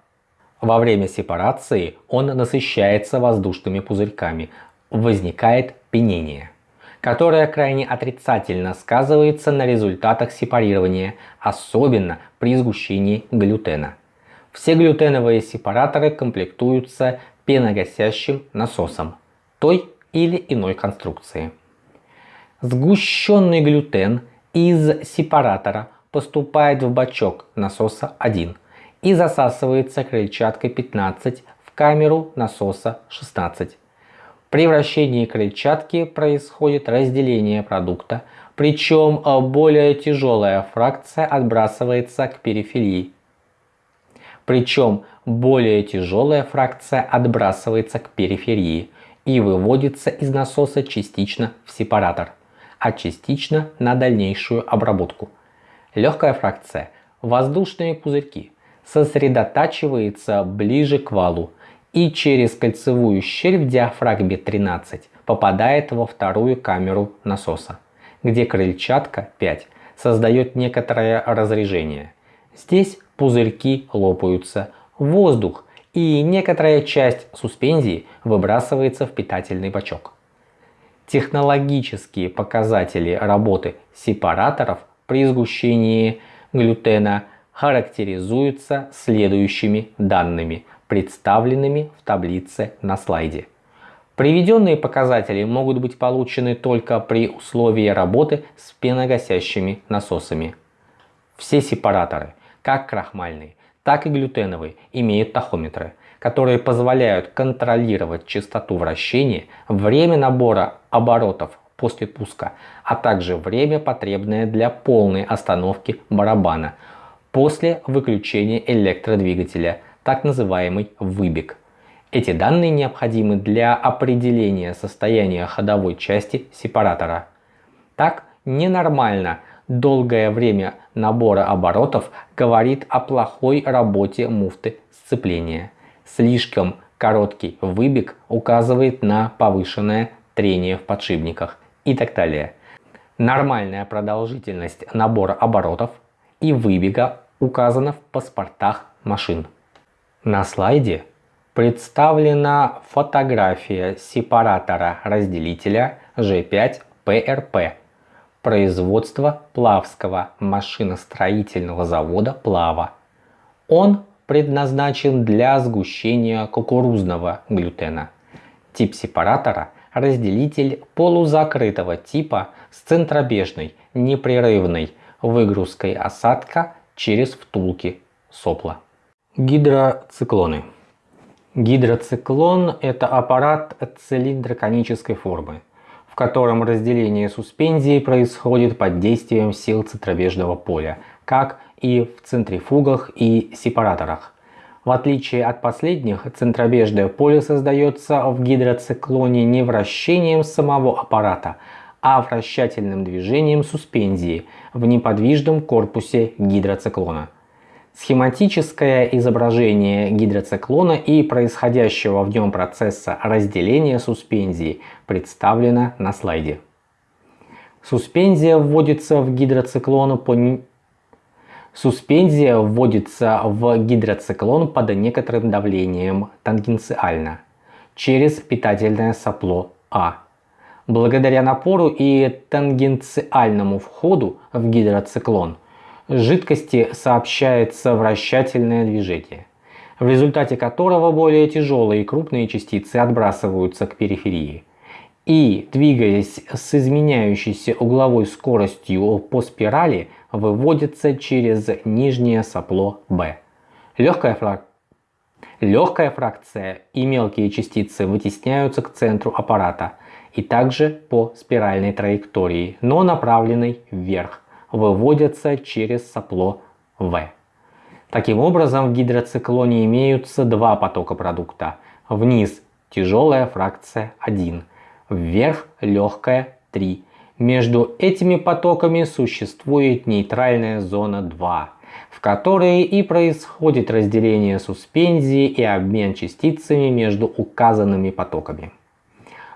во время сепарации он насыщается воздушными пузырьками, возникает пенение, которое крайне отрицательно сказывается на результатах сепарирования, особенно при сгущении глютена. Все глютеновые сепараторы комплектуются пеногасящим насосом той или иной конструкции. Сгущенный глютен из сепаратора поступает в бачок насоса 1 и засасывается крыльчаткой 15 в камеру насоса 16. При вращении крыльчатки происходит разделение продукта, причем э, более тяжелая фракция отбрасывается к периферии. Причем более тяжелая фракция отбрасывается к периферии и выводится из насоса частично в сепаратор, а частично на дальнейшую обработку. Легкая фракция, воздушные пузырьки, сосредотачивается ближе к валу, и через кольцевую щель в диафрагме 13 попадает во вторую камеру насоса, где крыльчатка 5 создает некоторое разрежение. Здесь пузырьки лопаются, воздух и некоторая часть суспензии выбрасывается в питательный бачок. Технологические показатели работы сепараторов при сгущении глютена характеризуются следующими данными представленными в таблице на слайде. Приведенные показатели могут быть получены только при условии работы с пеногасящими насосами. Все сепараторы, как крахмальные, так и глютеновые, имеют тахометры, которые позволяют контролировать частоту вращения, время набора оборотов после пуска, а также время, потребное для полной остановки барабана после выключения электродвигателя – так называемый выбег. Эти данные необходимы для определения состояния ходовой части сепаратора. Так, ненормально долгое время набора оборотов говорит о плохой работе муфты сцепления. Слишком короткий выбег указывает на повышенное трение в подшипниках и так далее. Нормальная продолжительность набора оборотов и выбега указана в паспортах машин. На слайде представлена фотография сепаратора разделителя G5PRP производства Плавского машиностроительного завода Плава. Он предназначен для сгущения кукурузного глютена. Тип сепаратора – разделитель полузакрытого типа с центробежной непрерывной выгрузкой осадка через втулки сопла. Гидроциклоны. Гидроциклон – это аппарат цилиндро-конической формы, в котором разделение суспензии происходит под действием сил центробежного поля, как и в центрифугах и сепараторах. В отличие от последних, центробежное поле создается в гидроциклоне не вращением самого аппарата, а вращательным движением суспензии в неподвижном корпусе гидроциклона. Схематическое изображение гидроциклона и происходящего в нем процесса разделения суспензии представлено на слайде. Суспензия вводится в гидроциклон по Суспензия вводится в гидроциклон под некоторым давлением тангенциально через питательное сопло А. Благодаря напору и тангенциальному входу в гидроциклон жидкости сообщается вращательное движение, в результате которого более тяжелые и крупные частицы отбрасываются к периферии и, двигаясь с изменяющейся угловой скоростью по спирали, выводятся через нижнее сопло B. Легкая, фрак... Легкая фракция и мелкие частицы вытесняются к центру аппарата и также по спиральной траектории, но направленной вверх, выводятся через сопло V. Таким образом, в гидроциклоне имеются два потока продукта. Вниз тяжелая фракция 1, вверх легкая 3. Между этими потоками существует нейтральная зона 2, в которой и происходит разделение суспензии и обмен частицами между указанными потоками.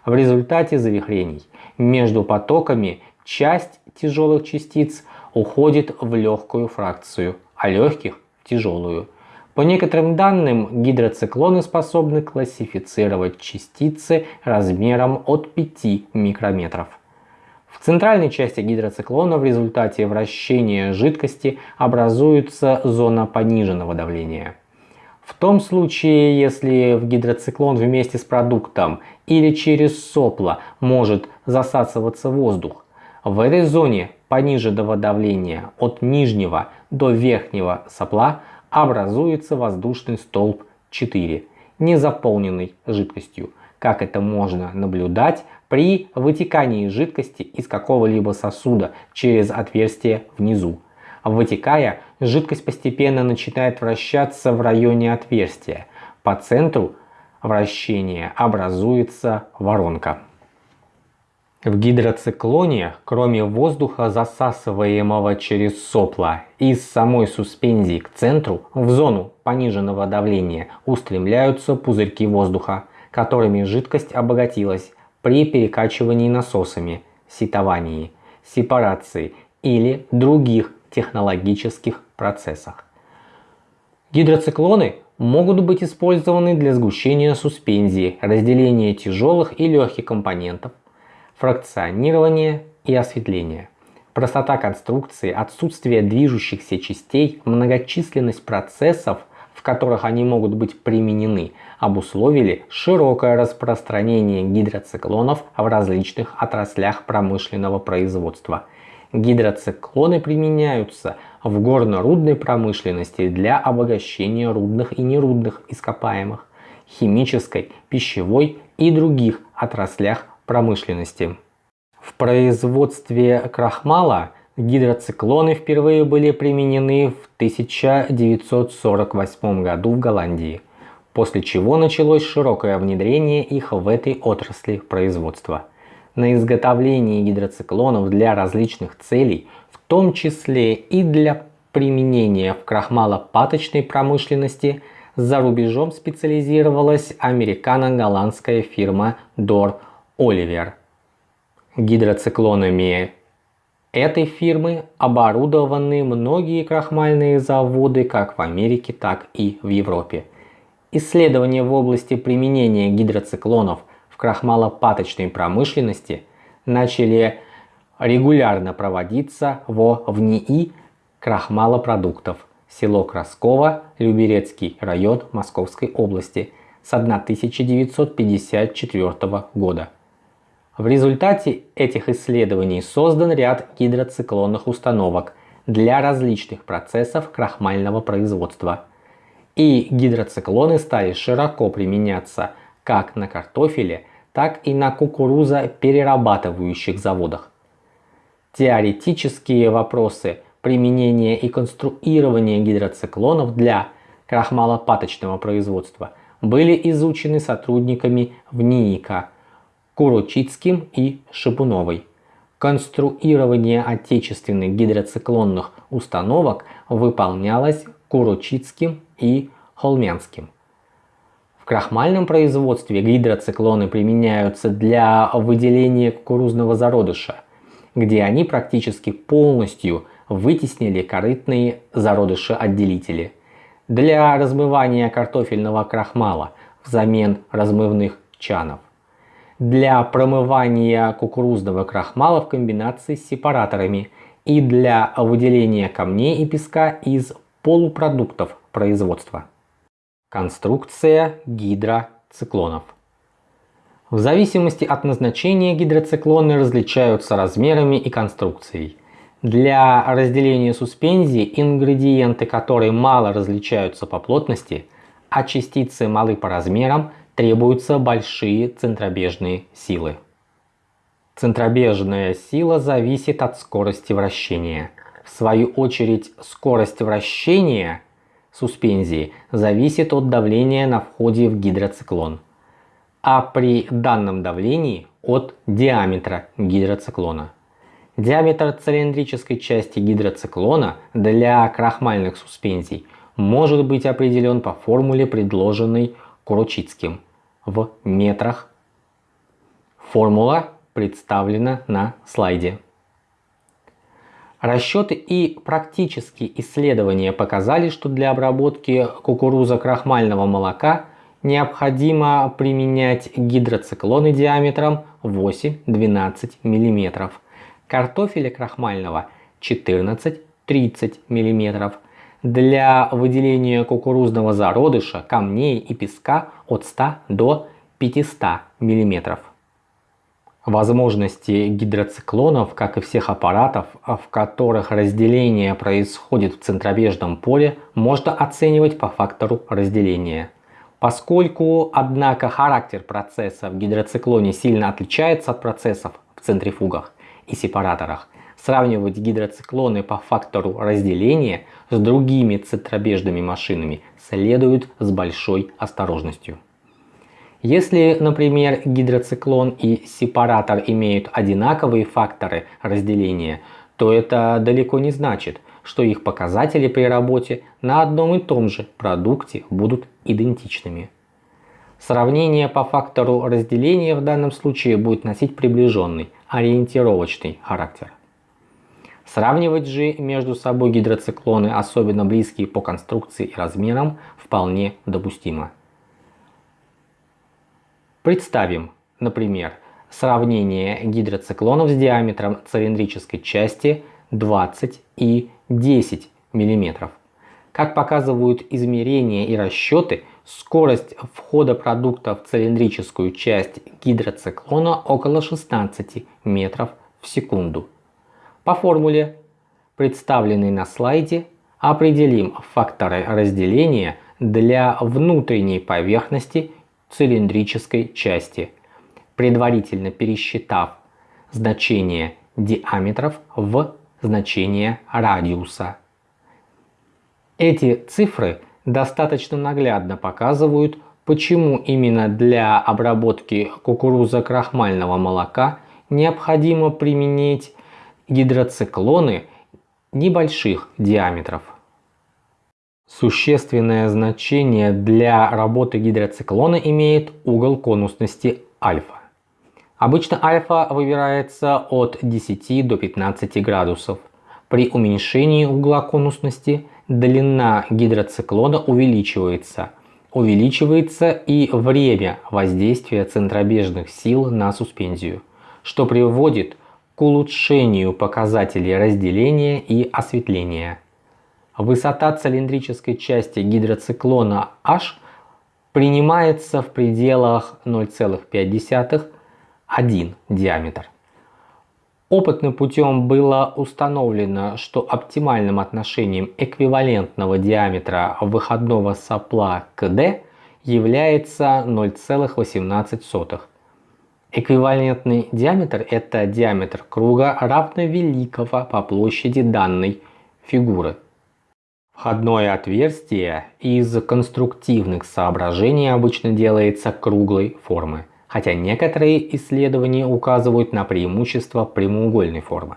В результате завихрений между потоками часть тяжелых частиц уходит в легкую фракцию, а легких в тяжелую. По некоторым данным, гидроциклоны способны классифицировать частицы размером от 5 микрометров. В центральной части гидроциклона в результате вращения жидкости образуется зона пониженного давления. В том случае, если в гидроциклон вместе с продуктом или через сопло может засасываться воздух, в этой зоне пониженного давления от нижнего до верхнего сопла образуется воздушный столб 4, не заполненный жидкостью, как это можно наблюдать при вытекании жидкости из какого-либо сосуда через отверстие внизу. Вытекая, жидкость постепенно начинает вращаться в районе отверстия. По центру вращения образуется воронка. В гидроциклоне, кроме воздуха, засасываемого через сопла, из самой суспензии к центру, в зону пониженного давления, устремляются пузырьки воздуха, которыми жидкость обогатилась при перекачивании насосами, ситовании, сепарации или других технологических процессах. Гидроциклоны могут быть использованы для сгущения суспензии, разделения тяжелых и легких компонентов, фракционирование и осветление. Простота конструкции, отсутствие движущихся частей, многочисленность процессов, в которых они могут быть применены, обусловили широкое распространение гидроциклонов в различных отраслях промышленного производства. Гидроциклоны применяются в горно-рудной промышленности для обогащения рудных и нерудных ископаемых, химической, пищевой и других отраслях промышленности. В производстве крахмала гидроциклоны впервые были применены в 1948 году в Голландии, после чего началось широкое внедрение их в этой отрасли производства. На изготовление гидроциклонов для различных целей, в том числе и для применения в крахмалопаточной промышленности, за рубежом специализировалась американо-голландская фирма Dor Оливер. Гидроциклонами этой фирмы оборудованы многие крахмальные заводы как в Америке, так и в Европе. Исследования в области применения гидроциклонов в крахмалопаточной промышленности начали регулярно проводиться во ВНИИ крахмалопродуктов село Красково, Люберецкий район Московской области с 1954 года. В результате этих исследований создан ряд гидроциклонных установок для различных процессов крахмального производства. И гидроциклоны стали широко применяться как на картофеле, так и на кукурузоперерабатывающих заводах. Теоретические вопросы применения и конструирования гидроциклонов для крахмалопаточного производства были изучены сотрудниками ВНИИКа Курочицким и Шипуновой. Конструирование отечественных гидроциклонных установок выполнялось Курочицким и Холмянским. В крахмальном производстве гидроциклоны применяются для выделения кукурузного зародыша. где они практически полностью вытеснили корытные зародыши-отделители. Для размывания картофельного крахмала взамен размывных чанов. Для промывания кукурузного крахмала в комбинации с сепараторами и для выделения камней и песка из полупродуктов производства. Конструкция гидроциклонов. В зависимости от назначения гидроциклоны различаются размерами и конструкцией. Для разделения суспензии ингредиенты, которые мало различаются по плотности, а частицы малы по размерам, требуются большие центробежные силы. Центробежная сила зависит от скорости вращения. В свою очередь скорость вращения суспензии зависит от давления на входе в гидроциклон, а при данном давлении от диаметра гидроциклона. Диаметр цилиндрической части гидроциклона для крахмальных суспензий может быть определен по формуле, предложенной Курочицким в метрах. Формула представлена на слайде. Расчеты и практические исследования показали, что для обработки кукуруза-крахмального молока необходимо применять гидроциклоны диаметром 8-12 мм, картофеля крахмального 14-30 мм, для выделения кукурузного зародыша, камней и песка от 100 до 500 мм. Возможности гидроциклонов, как и всех аппаратов, в которых разделение происходит в центробежном поле, можно оценивать по фактору разделения. Поскольку, однако, характер процесса в гидроциклоне сильно отличается от процессов в центрифугах и сепараторах, сравнивать гидроциклоны по фактору разделения с другими центробежными машинами следует с большой осторожностью. Если, например, гидроциклон и сепаратор имеют одинаковые факторы разделения, то это далеко не значит, что их показатели при работе на одном и том же продукте будут идентичными. Сравнение по фактору разделения в данном случае будет носить приближенный, ориентировочный характер. Сравнивать же между собой гидроциклоны, особенно близкие по конструкции и размерам, вполне допустимо. Представим, например, сравнение гидроциклонов с диаметром цилиндрической части 20 и 10 мм. Как показывают измерения и расчеты, скорость входа продукта в цилиндрическую часть гидроциклона около 16 метров в секунду. По формуле, представленной на слайде, определим факторы разделения для внутренней поверхности цилиндрической части, предварительно пересчитав значение диаметров в значение радиуса. Эти цифры достаточно наглядно показывают, почему именно для обработки кукурузо-крахмального молока необходимо применить гидроциклоны небольших диаметров. Существенное значение для работы гидроциклона имеет угол конусности альфа. Обычно альфа выбирается от 10 до 15 градусов. При уменьшении угла конусности длина гидроциклона увеличивается. Увеличивается и время воздействия центробежных сил на суспензию, что приводит к улучшению показателей разделения и осветления. Высота цилиндрической части гидроциклона H принимается в пределах 0,5-1 диаметр. Опытным путем было установлено, что оптимальным отношением эквивалентного диаметра выходного сопла к D является 0,18. Эквивалентный диаметр – это диаметр круга равновеликого по площади данной фигуры. Входное отверстие из конструктивных соображений обычно делается круглой формы, хотя некоторые исследования указывают на преимущество прямоугольной формы.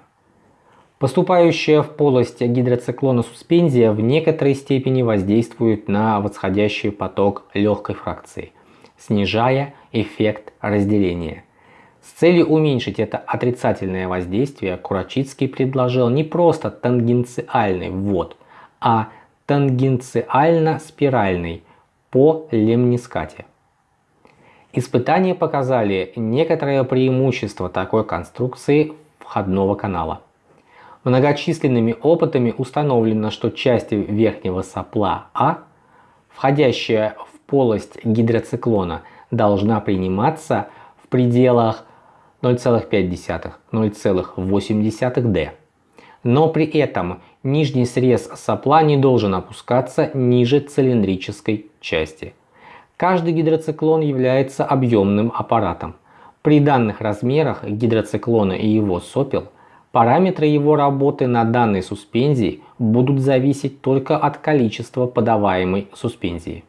Поступающая в полость гидроциклона суспензия в некоторой степени воздействует на восходящий поток легкой фракции, снижая эффект разделения. С целью уменьшить это отрицательное воздействие, Курачицкий предложил не просто тангенциальный ввод, а тангенциально-спиральный по лемнискате. Испытания показали некоторое преимущество такой конструкции входного канала. Многочисленными опытами установлено, что часть верхнего сопла А, входящая в полость гидроциклона, должна приниматься в пределах 0,5-0,8 d. Но при этом нижний срез сопла не должен опускаться ниже цилиндрической части. Каждый гидроциклон является объемным аппаратом. При данных размерах гидроциклона и его сопел параметры его работы на данной суспензии будут зависеть только от количества подаваемой суспензии.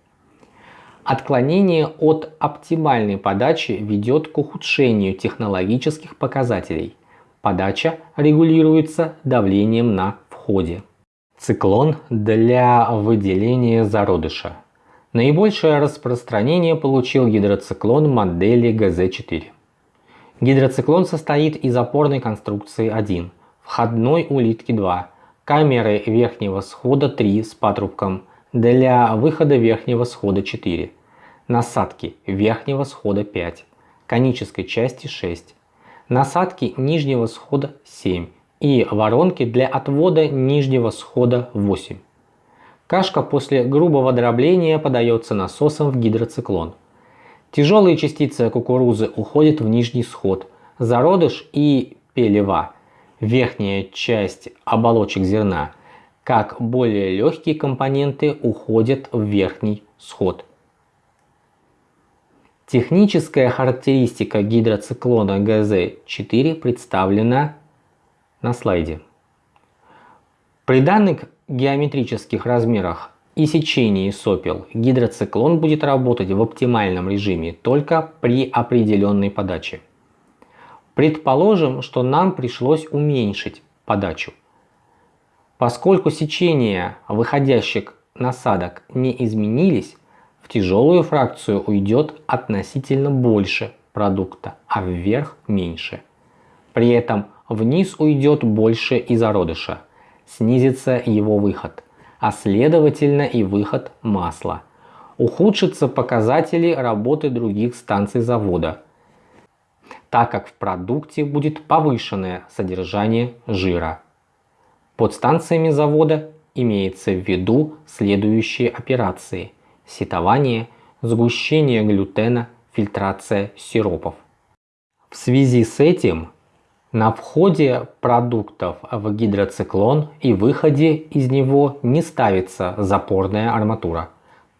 Отклонение от оптимальной подачи ведет к ухудшению технологических показателей. Подача регулируется давлением на входе. Циклон для выделения зародыша. Наибольшее распространение получил гидроциклон модели ГЗ-4. Гидроциклон состоит из опорной конструкции 1, входной улитки 2, камеры верхнего схода 3 с патрубком, для выхода верхнего схода 4, насадки верхнего схода 5, конической части 6, насадки нижнего схода 7 и воронки для отвода нижнего схода 8. Кашка после грубого дробления подается насосом в гидроциклон. Тяжелые частицы кукурузы уходят в нижний сход, зародыш и пелева, верхняя часть оболочек зерна, как более легкие компоненты уходят в верхний сход. Техническая характеристика гидроциклона ГЗ-4 представлена на слайде. При данных геометрических размерах и сечении сопел гидроциклон будет работать в оптимальном режиме только при определенной подаче. Предположим, что нам пришлось уменьшить подачу. Поскольку сечения выходящих насадок не изменились, в тяжелую фракцию уйдет относительно больше продукта, а вверх меньше. При этом вниз уйдет больше и зародыша, снизится его выход, а следовательно и выход масла. Ухудшатся показатели работы других станций завода, так как в продукте будет повышенное содержание жира. Под станциями завода имеется в виду следующие операции – сетование, сгущение глютена, фильтрация сиропов. В связи с этим на входе продуктов в гидроциклон и выходе из него не ставится запорная арматура.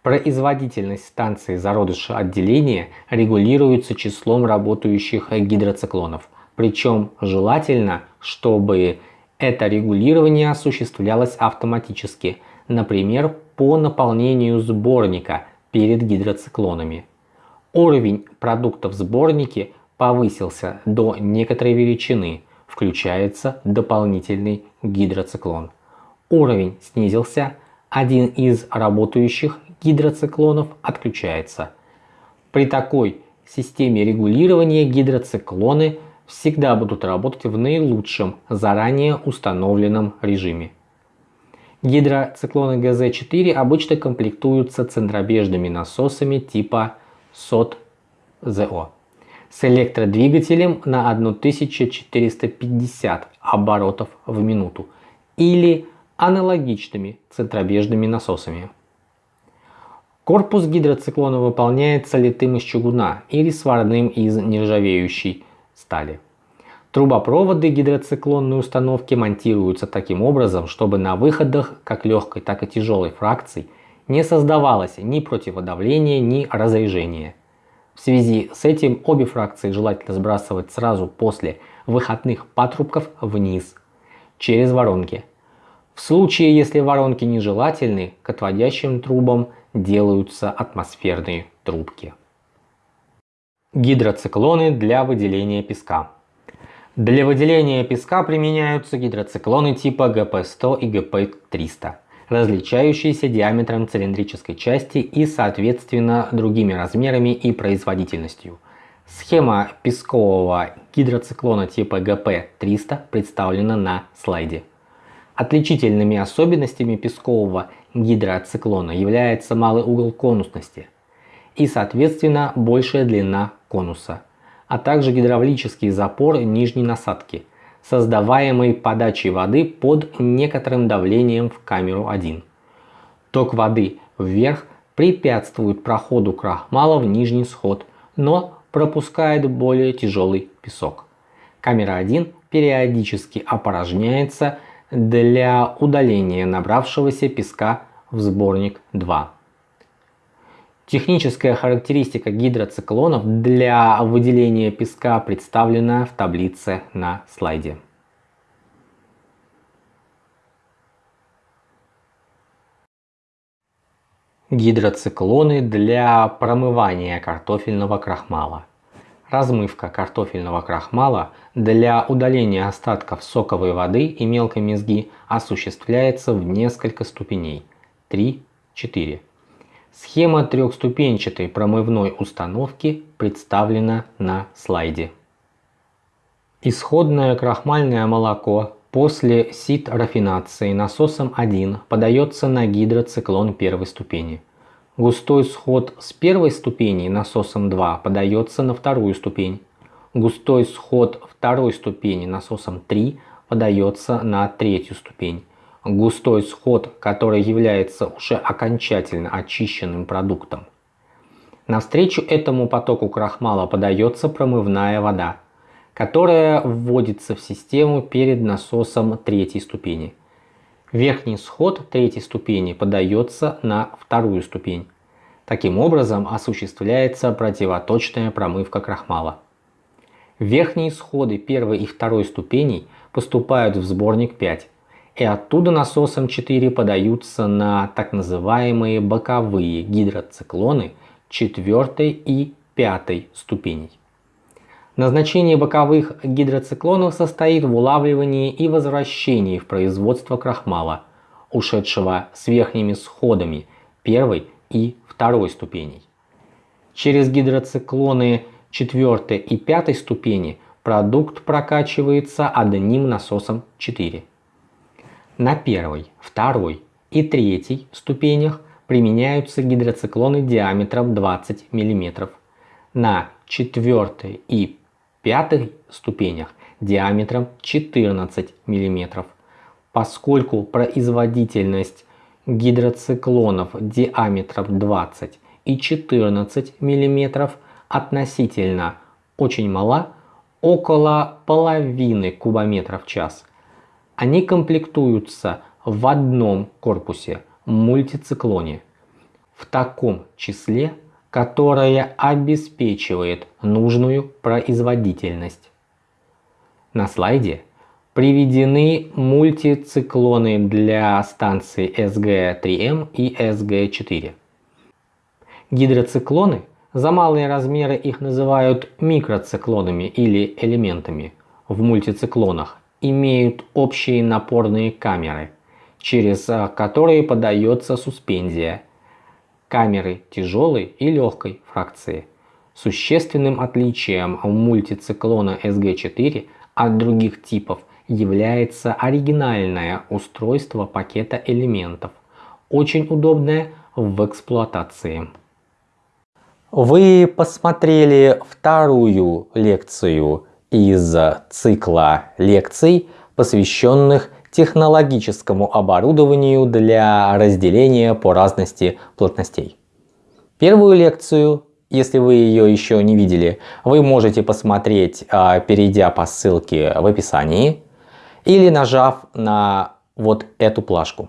Производительность станции зародыша отделения регулируется числом работающих гидроциклонов. Причем желательно, чтобы это регулирование осуществлялось автоматически, например, по наполнению сборника перед гидроциклонами. Уровень продуктов в сборнике повысился до некоторой величины, включается дополнительный гидроциклон. Уровень снизился, один из работающих гидроциклонов отключается. При такой системе регулирования гидроциклоны всегда будут работать в наилучшем заранее установленном режиме. Гидроциклоны ГЗ-4 обычно комплектуются центробежными насосами типа СОТ-ЗО с электродвигателем на 1450 оборотов в минуту или аналогичными центробежными насосами. Корпус гидроциклона выполняется литым из чугуна или сварным из нержавеющей стали. Трубопроводы гидроциклонной установки монтируются таким образом, чтобы на выходах как легкой, так и тяжелой фракций не создавалось ни противодавления, ни разрежения. В связи с этим обе фракции желательно сбрасывать сразу после выходных патрубков вниз, через воронки. В случае, если воронки нежелательны, к отводящим трубам делаются атмосферные трубки. Гидроциклоны для выделения песка. Для выделения песка применяются гидроциклоны типа ГП-100 и ГП-300 различающиеся диаметром цилиндрической части и соответственно другими размерами и производительностью. Схема пескового гидроциклона типа ГП-300 представлена на слайде. Отличительными особенностями пескового гидроциклона является малый угол конусности и соответственно большая длина конуса, а также гидравлический запор нижней насадки, создаваемый подачей воды под некоторым давлением в камеру 1. Ток воды вверх препятствует проходу крахмала в нижний сход, но пропускает более тяжелый песок. Камера 1 периодически опорожняется для удаления набравшегося песка в сборник 2. Техническая характеристика гидроциклонов для выделения песка представлена в таблице на слайде. Гидроциклоны для промывания картофельного крахмала. Размывка картофельного крахмала для удаления остатков соковой воды и мелкой мезги осуществляется в несколько ступеней 3-4. Схема трехступенчатой промывной установки представлена на слайде. Исходное крахмальное молоко после сит-рафинации насосом 1 подается на гидроциклон первой ступени. Густой сход с первой ступени насосом 2 подается на вторую ступень. Густой сход второй ступени насосом 3 подается на третью ступень. Густой сход, который является уже окончательно очищенным продуктом. Навстречу этому потоку крахмала подается промывная вода, которая вводится в систему перед насосом третьей ступени. Верхний сход третьей ступени подается на вторую ступень. Таким образом осуществляется противоточная промывка крахмала. Верхние сходы первой и второй ступеней поступают в сборник 5 и оттуда насосом 4 подаются на так называемые боковые гидроциклоны 4 и 5 ступеней. Назначение боковых гидроциклонов состоит в улавливании и возвращении в производство крахмала, ушедшего с верхними сходами первой и второй ступеней. Через гидроциклоны 4 и 5 ступени продукт прокачивается одним насосом 4. На первой, второй и третьей ступенях применяются гидроциклоны диаметром 20 мм. На четвертой и пятой ступенях диаметром 14 мм. Поскольку производительность гидроциклонов диаметром 20 и 14 мм относительно очень мала, около половины кубометра в час. Они комплектуются в одном корпусе мультициклоне, в таком числе которое обеспечивает нужную производительность. На слайде приведены мультициклоны для станций SG3M и SG4. Гидроциклоны, за малые размеры их называют микроциклонами или элементами, в мультициклонах имеют общие напорные камеры, через которые подается суспензия – камеры тяжелой и легкой фракции. Существенным отличием мультициклона SG4 от других типов является оригинальное устройство пакета элементов, очень удобное в эксплуатации. Вы посмотрели вторую лекцию из цикла лекций, посвященных технологическому оборудованию для разделения по разности плотностей. Первую лекцию, если вы ее еще не видели, вы можете посмотреть, а, перейдя по ссылке в описании или нажав на вот эту плашку.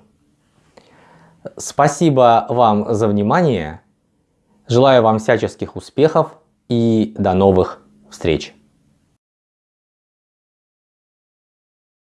Спасибо вам за внимание. Желаю вам всяческих успехов и до новых встреч.